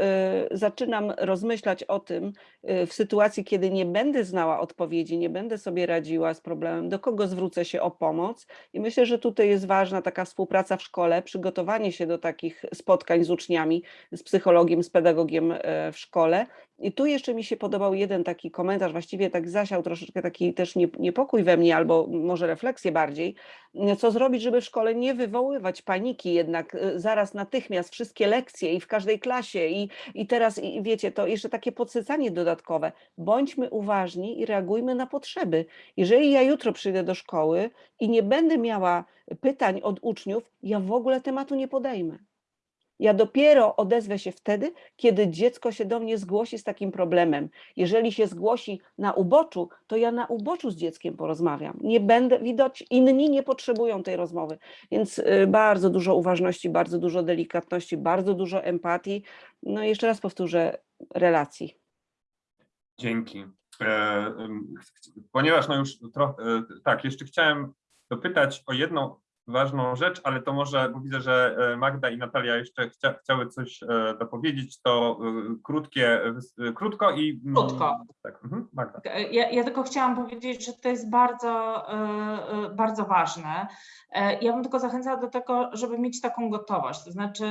zaczynam rozmyślać o tym y, w sytuacji, kiedy nie będę znała odpowiedzi, nie będę sobie radziła z problemem, do kogo zwrócę się o pomoc. I myślę, że tutaj jest ważna taka współpraca w szkole, przygotowanie się do takich spotkań z uczniami, z psychologiem, z pedagogiem e, w szkole. I tu jeszcze mi się podobał jeden taki komentarz, właściwie tak zasiał troszeczkę taki też nie- niepokój we mnie, albo może refleksję bardziej, m, co zrobić, żeby w szkole nie wywoływać paniki jednak y, zaraz natychmiast wszystkie lekcje i w każdej klasie i, i teraz i wiecie, to jeszcze takie podsycanie dodatkowe. Bądźmy uważni i reagujmy na potrzeby. Jeżeli ja jutro przyjdę do szkoły i nie będę miała pytań od uczniów, ja w ogóle tematu nie podejmę. Ja dopiero odezwę się wtedy, kiedy dziecko się do mnie zgłosi z takim problemem. Jeżeli się zgłosi na uboczu, to ja na uboczu z dzieckiem porozmawiam. Nie będę, widać, inni nie potrzebują tej rozmowy. Więc y, bardzo dużo uważności, bardzo dużo delikatności, bardzo dużo empatii. No i jeszcze raz powtórzę, relacji. Dzięki. E, Ponieważ no już trochę, tak, jeszcze chciałem dopytać o jedną ważną rzecz, ale to może, bo widzę, że e, Magda i Natalia jeszcze chcia, chciały coś e, dopowiedzieć, to e, krótkie, krótko i... mm, Krótko. Tak, mhm, Magda. Ja, ja tylko chciałam powiedzieć, że to jest bardzo, bardzo ważne. Ja bym tylko zachęcała do tego, żeby mieć taką gotowość, to znaczy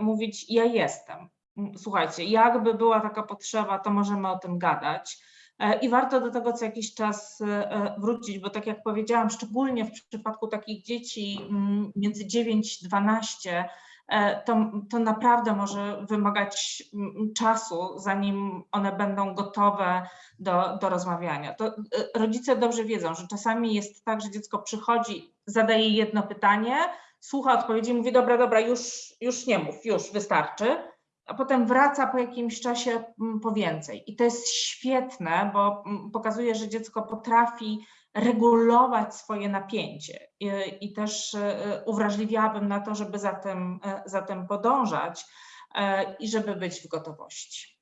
mówić ja jestem. Słuchajcie, jakby była taka potrzeba, to możemy o tym gadać. E, I warto do tego co jakiś czas e, e, wrócić, bo tak jak powiedziałam, szczególnie w przypadku takich dzieci mm, między 9-12, e, to, to naprawdę może wymagać mm, czasu, zanim one będą gotowe do, do rozmawiania. To rodzice dobrze wiedzą, że czasami jest tak, że dziecko przychodzi, zadaje jedno pytanie, słucha odpowiedzi i mówi, dobra, dobra, już, już nie mów, już wystarczy, a potem wraca po jakimś czasie mm, po więcej. I to jest świetne, bo mm, pokazuje, że dziecko potrafi regulować swoje napięcie i, i też y, uwrażliwiałabym na to, żeby za tym, y, za tym podążać y, i żeby być w gotowości.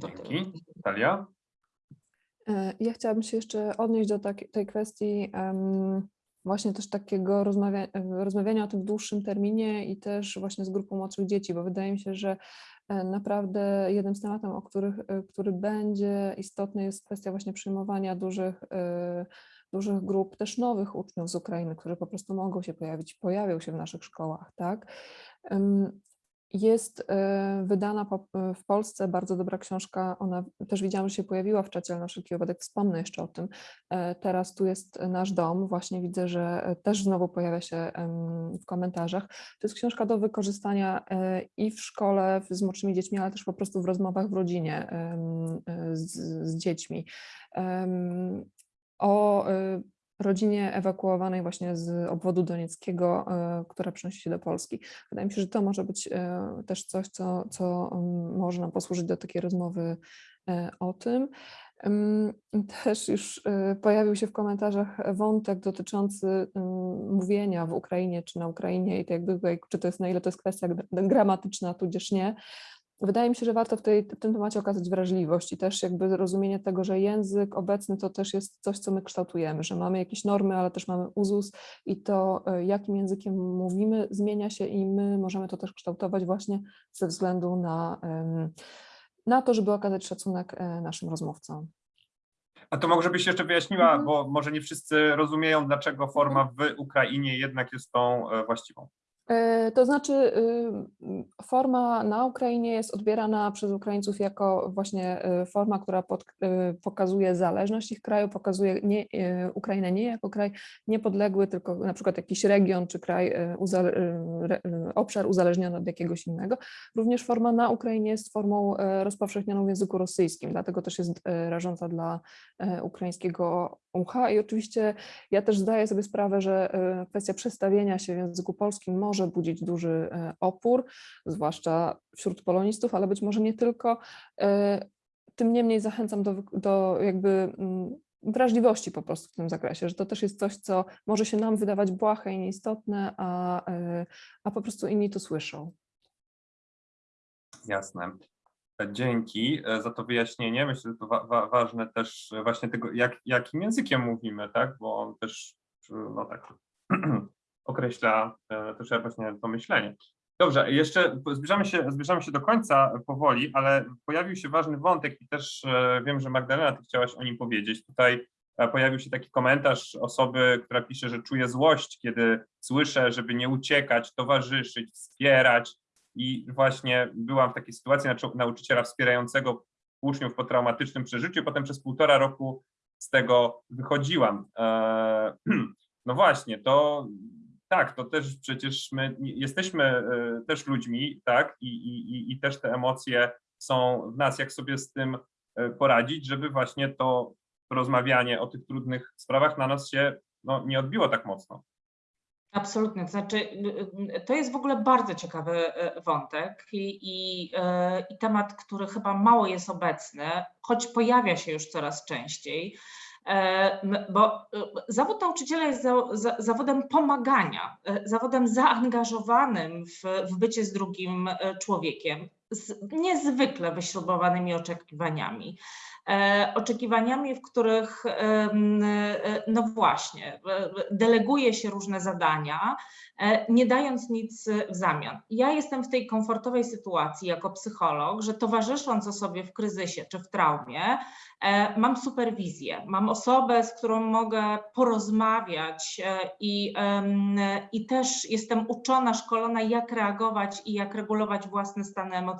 To. Dzięki. Natalia? E, Ja chciałabym się jeszcze odnieść do tak, tej kwestii właśnie też takiego rozmawia, rozmawiania o tym w dłuższym terminie i też właśnie z grupą młodszych dzieci, bo wydaje mi się, że e, naprawdę jednym z tematów, o których, e, który będzie istotny jest kwestia właśnie przyjmowania dużych, e, dużych grup, też nowych uczniów z Ukrainy, którzy po prostu mogą się pojawić, pojawią się w naszych szkołach, tak? Jest e, wydana e, w Polsce bardzo dobra książka. Ona też widziałam, że się pojawiła w czacie, ale na wszelki wypadek wspomnę jeszcze o tym. E, Teraz tu jest nasz dom. Właśnie widzę, że e, też znowu pojawia się w komentarzach. To jest książka do wykorzystania e, i w szkole z młodszymi dziećmi, ale też po prostu w rozmowach w rodzinie z, z dziećmi. O rodzinie ewakuowanej właśnie z obwodu donieckiego, e, która przenosi się do Polski. Wydaje mi się, że to może być e, też coś, co, co mm, może nam posłużyć do takiej rozmowy e, o tym. Ym, Też już pojawił się w komentarzach wątek dotyczący ym, mówienia w Ukrainie czy na Ukrainie i to jakby, czy to jest na ile to jest kwestia gra- gramatyczna, tudzież nie. Wydaje mi się, że warto w, tej, w tym temacie okazać wrażliwość i też jakby zrozumienie tego, że język obecny to też jest coś, co my kształtujemy, że mamy jakieś normy, ale też mamy uzus i to, e, jakim językiem mówimy, zmienia się i my możemy to też kształtować właśnie ze względu na, na to, żeby okazać szacunek e, naszym rozmówcom. A to może byś jeszcze wyjaśniła, Mhm. bo może nie wszyscy rozumieją, dlaczego forma w Ukrainie jednak jest tą e, właściwą. E, To znaczy, y, forma na Ukrainie jest odbierana przez Ukraińców jako właśnie e, forma, która pod, e, pokazuje zależność ich kraju, pokazuje nie, Ukrainę nie jako kraj niepodległy, tylko na przykład jakiś region czy kraj, uzale, obszar uzależniony od jakiegoś innego. Również forma na Ukrainie jest formą rozpowszechnioną w języku rosyjskim, dlatego też jest rażąca dla ukraińskiego ucha i oczywiście ja też zdaję sobie sprawę, że e, kwestia przestawienia się w języku polskim może budzić duży e, opór, zwłaszcza wśród polonistów, ale być może nie tylko. E, Tym niemniej zachęcam do, do jakby mm, wrażliwości po prostu w tym zakresie, że to też jest coś, co może się nam wydawać błahe i nieistotne, a, a po prostu inni to słyszą. Jasne. Dzięki e, za to wyjaśnienie. Myślę, że to wa wa ważne też e, właśnie tego, jak, jakim językiem mówimy, tak? Bo on też no tak określa e, też właśnie to myślenie. Dobrze, jeszcze zbliżamy się, zbliżamy się do końca powoli, ale pojawił się ważny wątek i też e, wiem, że Magdalena, ty chciałaś o nim powiedzieć. Tutaj e, pojawił się taki komentarz osoby, która pisze, że czuje złość, kiedy słyszę, żeby nie uciekać, towarzyszyć, wspierać. I właśnie byłam w takiej sytuacji nau- nauczyciela wspierającego uczniów po traumatycznym przeżyciu, potem przez półtora roku z tego wychodziłam. E, No właśnie, to tak, to też przecież my jesteśmy e, też ludźmi, tak, i, i, i- i też te emocje są w nas, jak sobie z tym e, poradzić, żeby właśnie to rozmawianie o tych trudnych sprawach na nas się no, nie odbiło tak mocno. Absolutnie. To znaczy, y, y, to jest w ogóle bardzo ciekawy y, wątek i, i, i temat, który chyba mało jest obecny, choć pojawia się już coraz częściej. E, Bo zawód nauczyciela jest za, za, zawodem pomagania, zawodem zaangażowanym w, w bycie z drugim człowiekiem, z niezwykle wyśrubowanymi oczekiwaniami. E, oczekiwaniami, w których e, no właśnie, deleguje się różne zadania, e, nie dając nic w zamian. Ja jestem w tej komfortowej sytuacji jako psycholog, że towarzysząc osobie w kryzysie czy w traumie, mam superwizję, mam osobę, z którą mogę porozmawiać i, i też jestem uczona, szkolona, jak reagować i jak regulować własne stany emocjonalne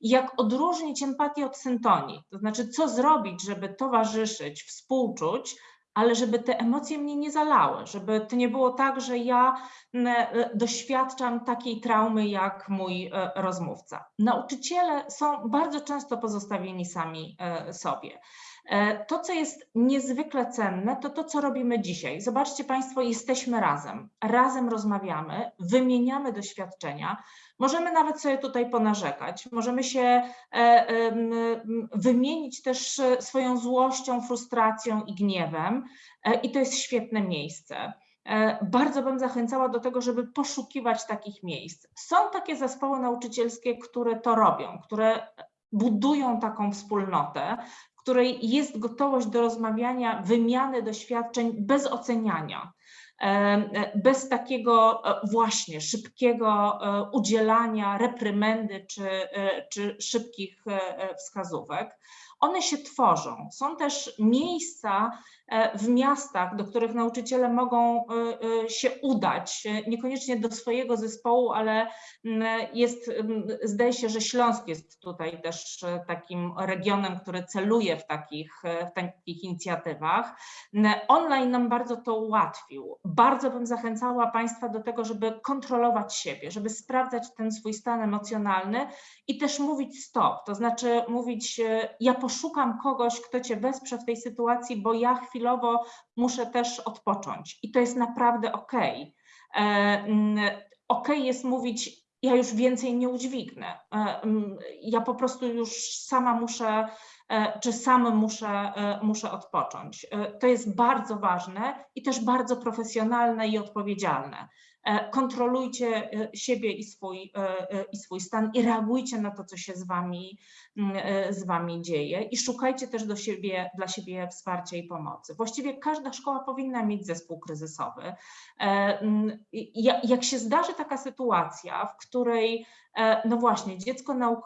i jak odróżnić empatię od syntonii. To znaczy, co zrobić, żeby towarzyszyć, współczuć, ale żeby te emocje mnie nie zalały, żeby to nie było tak, że ja m, e, doświadczam takiej traumy jak mój e, rozmówca. Nauczyciele są bardzo często pozostawieni sami e, sobie. E, To, co jest niezwykle cenne, to to, co robimy dzisiaj. Zobaczcie Państwo, jesteśmy razem, razem rozmawiamy, wymieniamy doświadczenia, możemy nawet sobie tutaj ponarzekać, możemy się e, wymienić też swoją złością, frustracją i gniewem e, i to jest świetne miejsce. Bardzo bym zachęcała do tego, żeby poszukiwać takich miejsc. Są takie zespoły nauczycielskie, które to robią, które budują taką wspólnotę, której jest gotowość do rozmawiania, wymiany doświadczeń bez oceniania. e, e, Bez takiego e, właśnie szybkiego udzielania reprymendy czy, czy szybkich wskazówek. One się tworzą. Są też miejsca w miastach, do których nauczyciele mogą e, e, się udać, e, niekoniecznie do swojego zespołu, ale mm, jest, mm, zdaje się, że Śląsk jest tutaj też e, takim regionem, który celuje w takich, e, w takich inicjatywach. Online nam bardzo to ułatwił. Bardzo bym zachęcała Państwa do tego, żeby kontrolować siebie, żeby sprawdzać ten swój stan emocjonalny i też mówić stop, to znaczy mówić, e, ja poszukam kogoś, kto Cię wesprze w tej sytuacji, bo ja chwilowo muszę też odpocząć i to jest naprawdę okej. E, mm, Okej jest mówić, ja już więcej nie udźwignę, e, mm, ja po prostu już sama muszę, e, czy sam muszę, muszę odpocząć. To jest bardzo ważne i też bardzo profesjonalne i odpowiedzialne. E, Kontrolujcie e, siebie i swój, e, i swój stan i reagujcie na to, co się z wami, mm, z wami dzieje i szukajcie też do siebie, dla siebie wsparcia i pomocy. Właściwie każda szkoła powinna mieć zespół kryzysowy. Mm, Jak się zdarzy taka sytuacja, w której no właśnie dziecko na,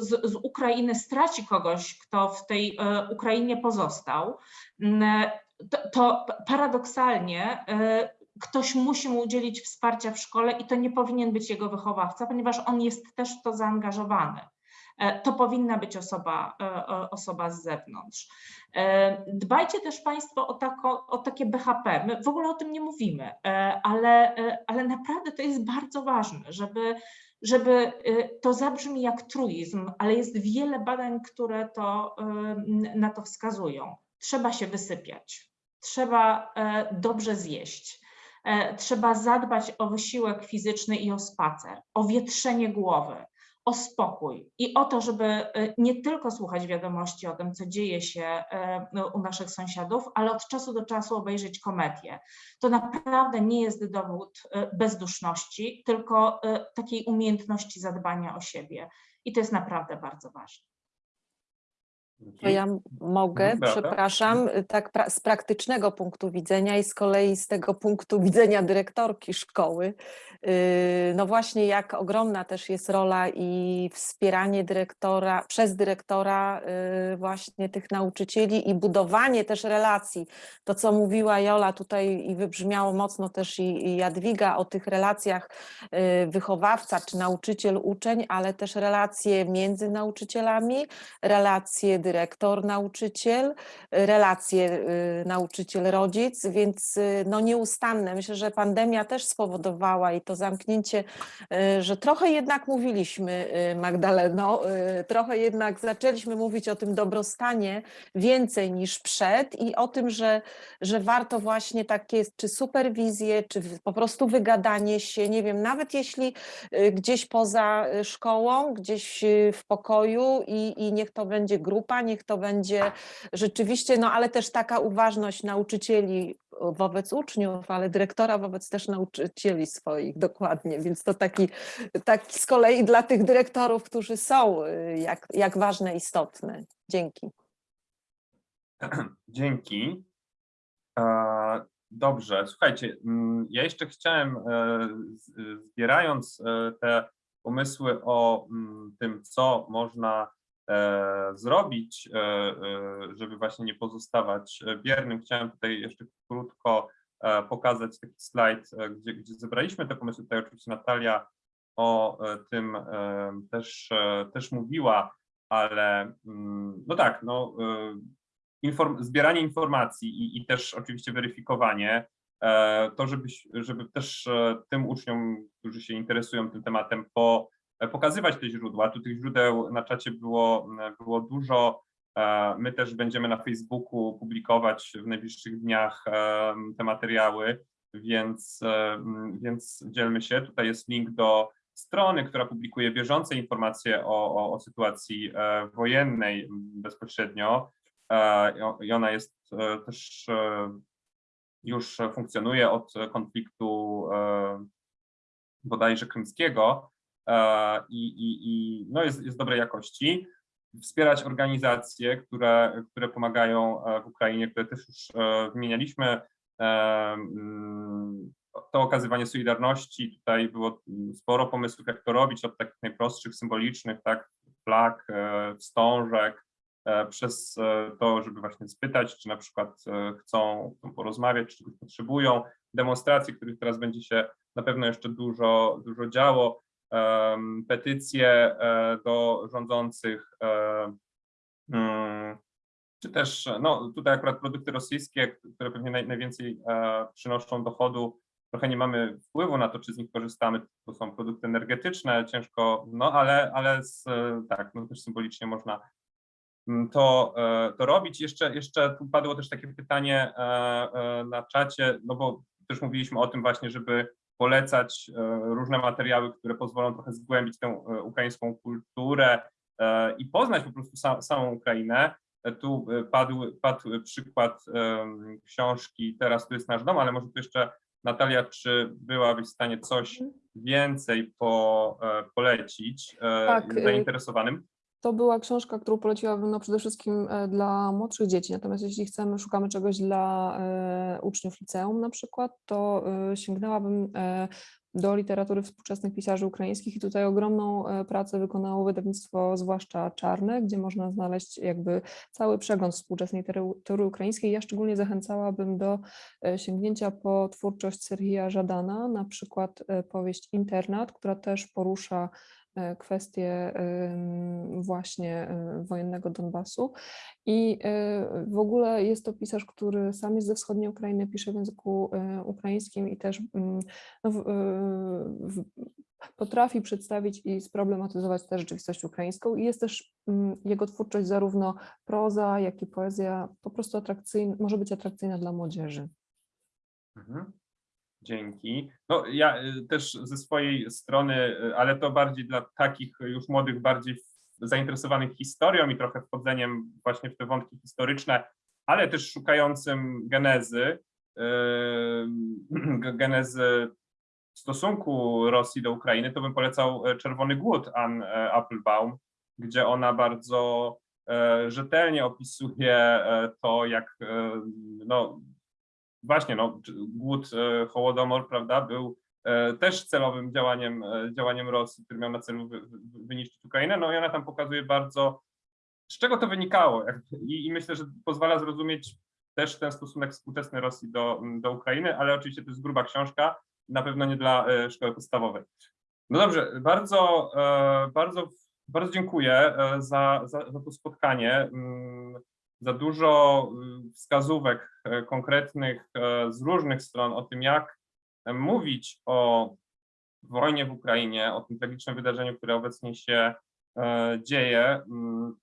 z, z Ukrainy straci kogoś, kto w tej Ukrainie pozostał, mm, to, to paradoksalnie ktoś musi mu udzielić wsparcia w szkole i to nie powinien być jego wychowawca, ponieważ on jest też w to zaangażowany. E, To powinna być osoba, e, osoba z zewnątrz. E, Dbajcie też Państwo o, tako, o takie BHP. My w ogóle o tym nie mówimy, ale, ale naprawdę to jest bardzo ważne, żeby, żeby to zabrzmi jak truizm, ale jest wiele badań, które to, na to wskazują. Trzeba się wysypiać, trzeba dobrze zjeść. E, Trzeba zadbać o wysiłek fizyczny i o spacer, o wietrzenie głowy, o spokój i o to, żeby e, nie tylko słuchać wiadomości o tym, co dzieje się e, no, u naszych sąsiadów, ale od czasu do czasu obejrzeć komedię. To naprawdę nie jest dowód bezduszności, tylko takiej umiejętności zadbania o siebie. I to jest naprawdę bardzo ważne. To ja mogę, Beata? przepraszam, tak pra z praktycznego punktu widzenia i z kolei z tego punktu widzenia dyrektorki szkoły, yy, no właśnie jak ogromna też jest rola i wspieranie dyrektora, przez dyrektora yy, właśnie tych nauczycieli i budowanie też relacji. To, co mówiła Jola tutaj i wybrzmiało mocno też i, i Jadwiga o tych relacjach yy, wychowawca czy nauczyciel, uczeń, ale też relacje między nauczycielami, relacje dyrektor-nauczyciel, relacje y, nauczyciel-rodzic, więc y, no nieustanne. Myślę, że pandemia też spowodowała i to zamknięcie, y, że trochę jednak mówiliśmy, Magdaleno, trochę jednak zaczęliśmy mówić o tym dobrostanie więcej niż przed i o tym, że, że warto właśnie takie czy superwizję, czy po prostu wygadanie się, nie wiem, nawet jeśli gdzieś poza szkołą, gdzieś w pokoju i, i niech to będzie grupa, niech to będzie rzeczywiście, no ale też taka uważność nauczycieli wobec uczniów, ale dyrektora wobec też nauczycieli swoich, dokładnie, więc to taki, taki z kolei dla tych dyrektorów, którzy są, y, jak, jak ważne, istotne. Dzięki. Dzięki. Dobrze, słuchajcie, mm, ja jeszcze chciałem, e, zbierając e, te pomysły o mm, tym, co można zrobić, e, e, żeby właśnie nie pozostawać e, biernym, chciałem tutaj jeszcze krótko e, pokazać taki slajd, e, gdzie, gdzie zebraliśmy te pomysły. Tutaj oczywiście Natalia o e, tym e, też, e, też mówiła, ale mm, no tak, no e, inform, zbieranie informacji i, i też oczywiście weryfikowanie, e, to żeby, żeby też e, tym uczniom, którzy się interesują tym tematem, po, e, pokazywać te źródła. Tu tych źródeł na czacie było, m, było dużo. E, My też będziemy na Facebooku publikować w najbliższych dniach e, te materiały, więc, e, m, więc dzielmy się. Tutaj jest link do strony, która publikuje bieżące informacje o, o, o sytuacji e, wojennej bezpośrednio. E, i- ona jest e, też e, już funkcjonuje od konfliktu e, bodajże krymskiego e, i, i, i no jest, jest dobrej jakości. Wspierać organizacje, które, które pomagają e, w Ukrainie, które też już e, wymienialiśmy. E, mm, To okazywanie solidarności, tutaj było sporo pomysłów, jak to robić, od takich najprostszych, symbolicznych, tak, flag, e, wstążek, e, przez e, to, żeby właśnie spytać, czy na przykład e, chcą, porozmawiać, czy czegoś potrzebują. Demonstracje, których teraz będzie się na pewno jeszcze dużo, dużo działo. Petycje e, do rządzących, e, mm, czy też, no tutaj akurat produkty rosyjskie, które pewnie naj, najwięcej e, przynoszą dochodu, trochę nie mamy wpływu na to, czy z nich korzystamy, to są produkty energetyczne, ciężko, no ale, ale z, tak, no też symbolicznie można mm, to, to robić. Jeszcze, jeszcze tu padło też takie pytanie na czacie, no bo też mówiliśmy o tym właśnie, żeby polecać e, różne materiały, które pozwolą trochę zgłębić tę e, ukraińską kulturę e, i poznać po prostu sa, samą Ukrainę. Tu padł, padł przykład książki Teraz tu jest nasz dom, ale może tu jeszcze Natalia, czy byłabyś w stanie coś więcej po, polecić Tak, y- zainteresowanym? To była książka, którą poleciłabym no przede wszystkim e, dla młodszych dzieci. Natomiast jeśli chcemy, szukamy czegoś dla e, uczniów liceum na przykład, to e, sięgnęłabym do literatury współczesnych pisarzy ukraińskich i tutaj ogromną pracę wykonało wydawnictwo, zwłaszcza Czarne, gdzie można znaleźć jakby cały przegląd współczesnej literatury ukraińskiej. Ja szczególnie zachęcałabym do sięgnięcia po twórczość Serhija Żadana, na przykład powieść Internat, która też porusza kwestie ym, właśnie e, wojennego Donbasu. I e, w ogóle jest to pisarz, który sam jest ze wschodniej Ukrainy, pisze w języku e, ukraińskim i też mm, no, w, e, w, potrafi przedstawić i sproblematyzować tę rzeczywistość ukraińską. I jest też mm, jego twórczość, zarówno proza, jak i poezja, po prostu atrakcyjna, może być atrakcyjna dla młodzieży. Mhm. Dzięki. No ja y, też ze swojej strony, y, ale to bardziej dla takich już młodych, bardziej zainteresowanych historią i trochę wchodzeniem właśnie w te wątki historyczne, ale też szukającym genezy, y, genezy stosunku Rosji do Ukrainy, to bym polecał e, Czerwony Głód Ann e, Applebaum, gdzie ona bardzo e, rzetelnie opisuje to, jak no, właśnie no, głód e, Hołodomor, prawda, był e, też celowym działaniem, e, działaniem Rosji, który miał na celu wy, wy, wyniszczyć Ukrainę. No i ona tam pokazuje bardzo, z czego to wynikało. I, I myślę, że pozwala zrozumieć też ten stosunek współczesny Rosji do, do Ukrainy, ale oczywiście to jest gruba książka, na pewno nie dla szkoły podstawowej. No dobrze, bardzo, bardzo, bardzo dziękuję za, za, za to spotkanie. Za dużo y, wskazówek e, konkretnych e, z różnych stron o tym, jak e, mówić o wojnie w Ukrainie, o tym tragicznym wydarzeniu, które obecnie się dzieje. Mm,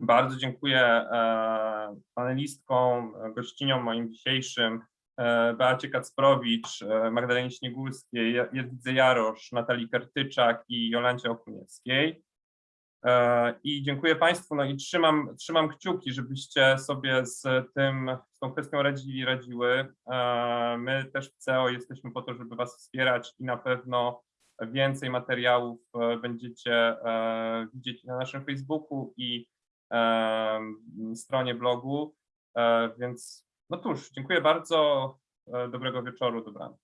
Bardzo dziękuję panelistkom, gościniom moim dzisiejszym, Beacie Kacprowicz, Magdalenie Śniegórskiej, Ja- Jadwidze Jarosz, Natalii Kertyczak i Jolancie Okuniewskiej. I dziękuję Państwu, no i trzymam, trzymam kciuki, żebyście sobie z tym, z tą kwestią radzili, radziły. E, My też w CEO jesteśmy po to, żeby Was wspierać i na pewno więcej materiałów e, będziecie e, widzieć na naszym Facebooku i stronie blogu. Więc no cóż, dziękuję bardzo. Dobrego wieczoru, dobranoc.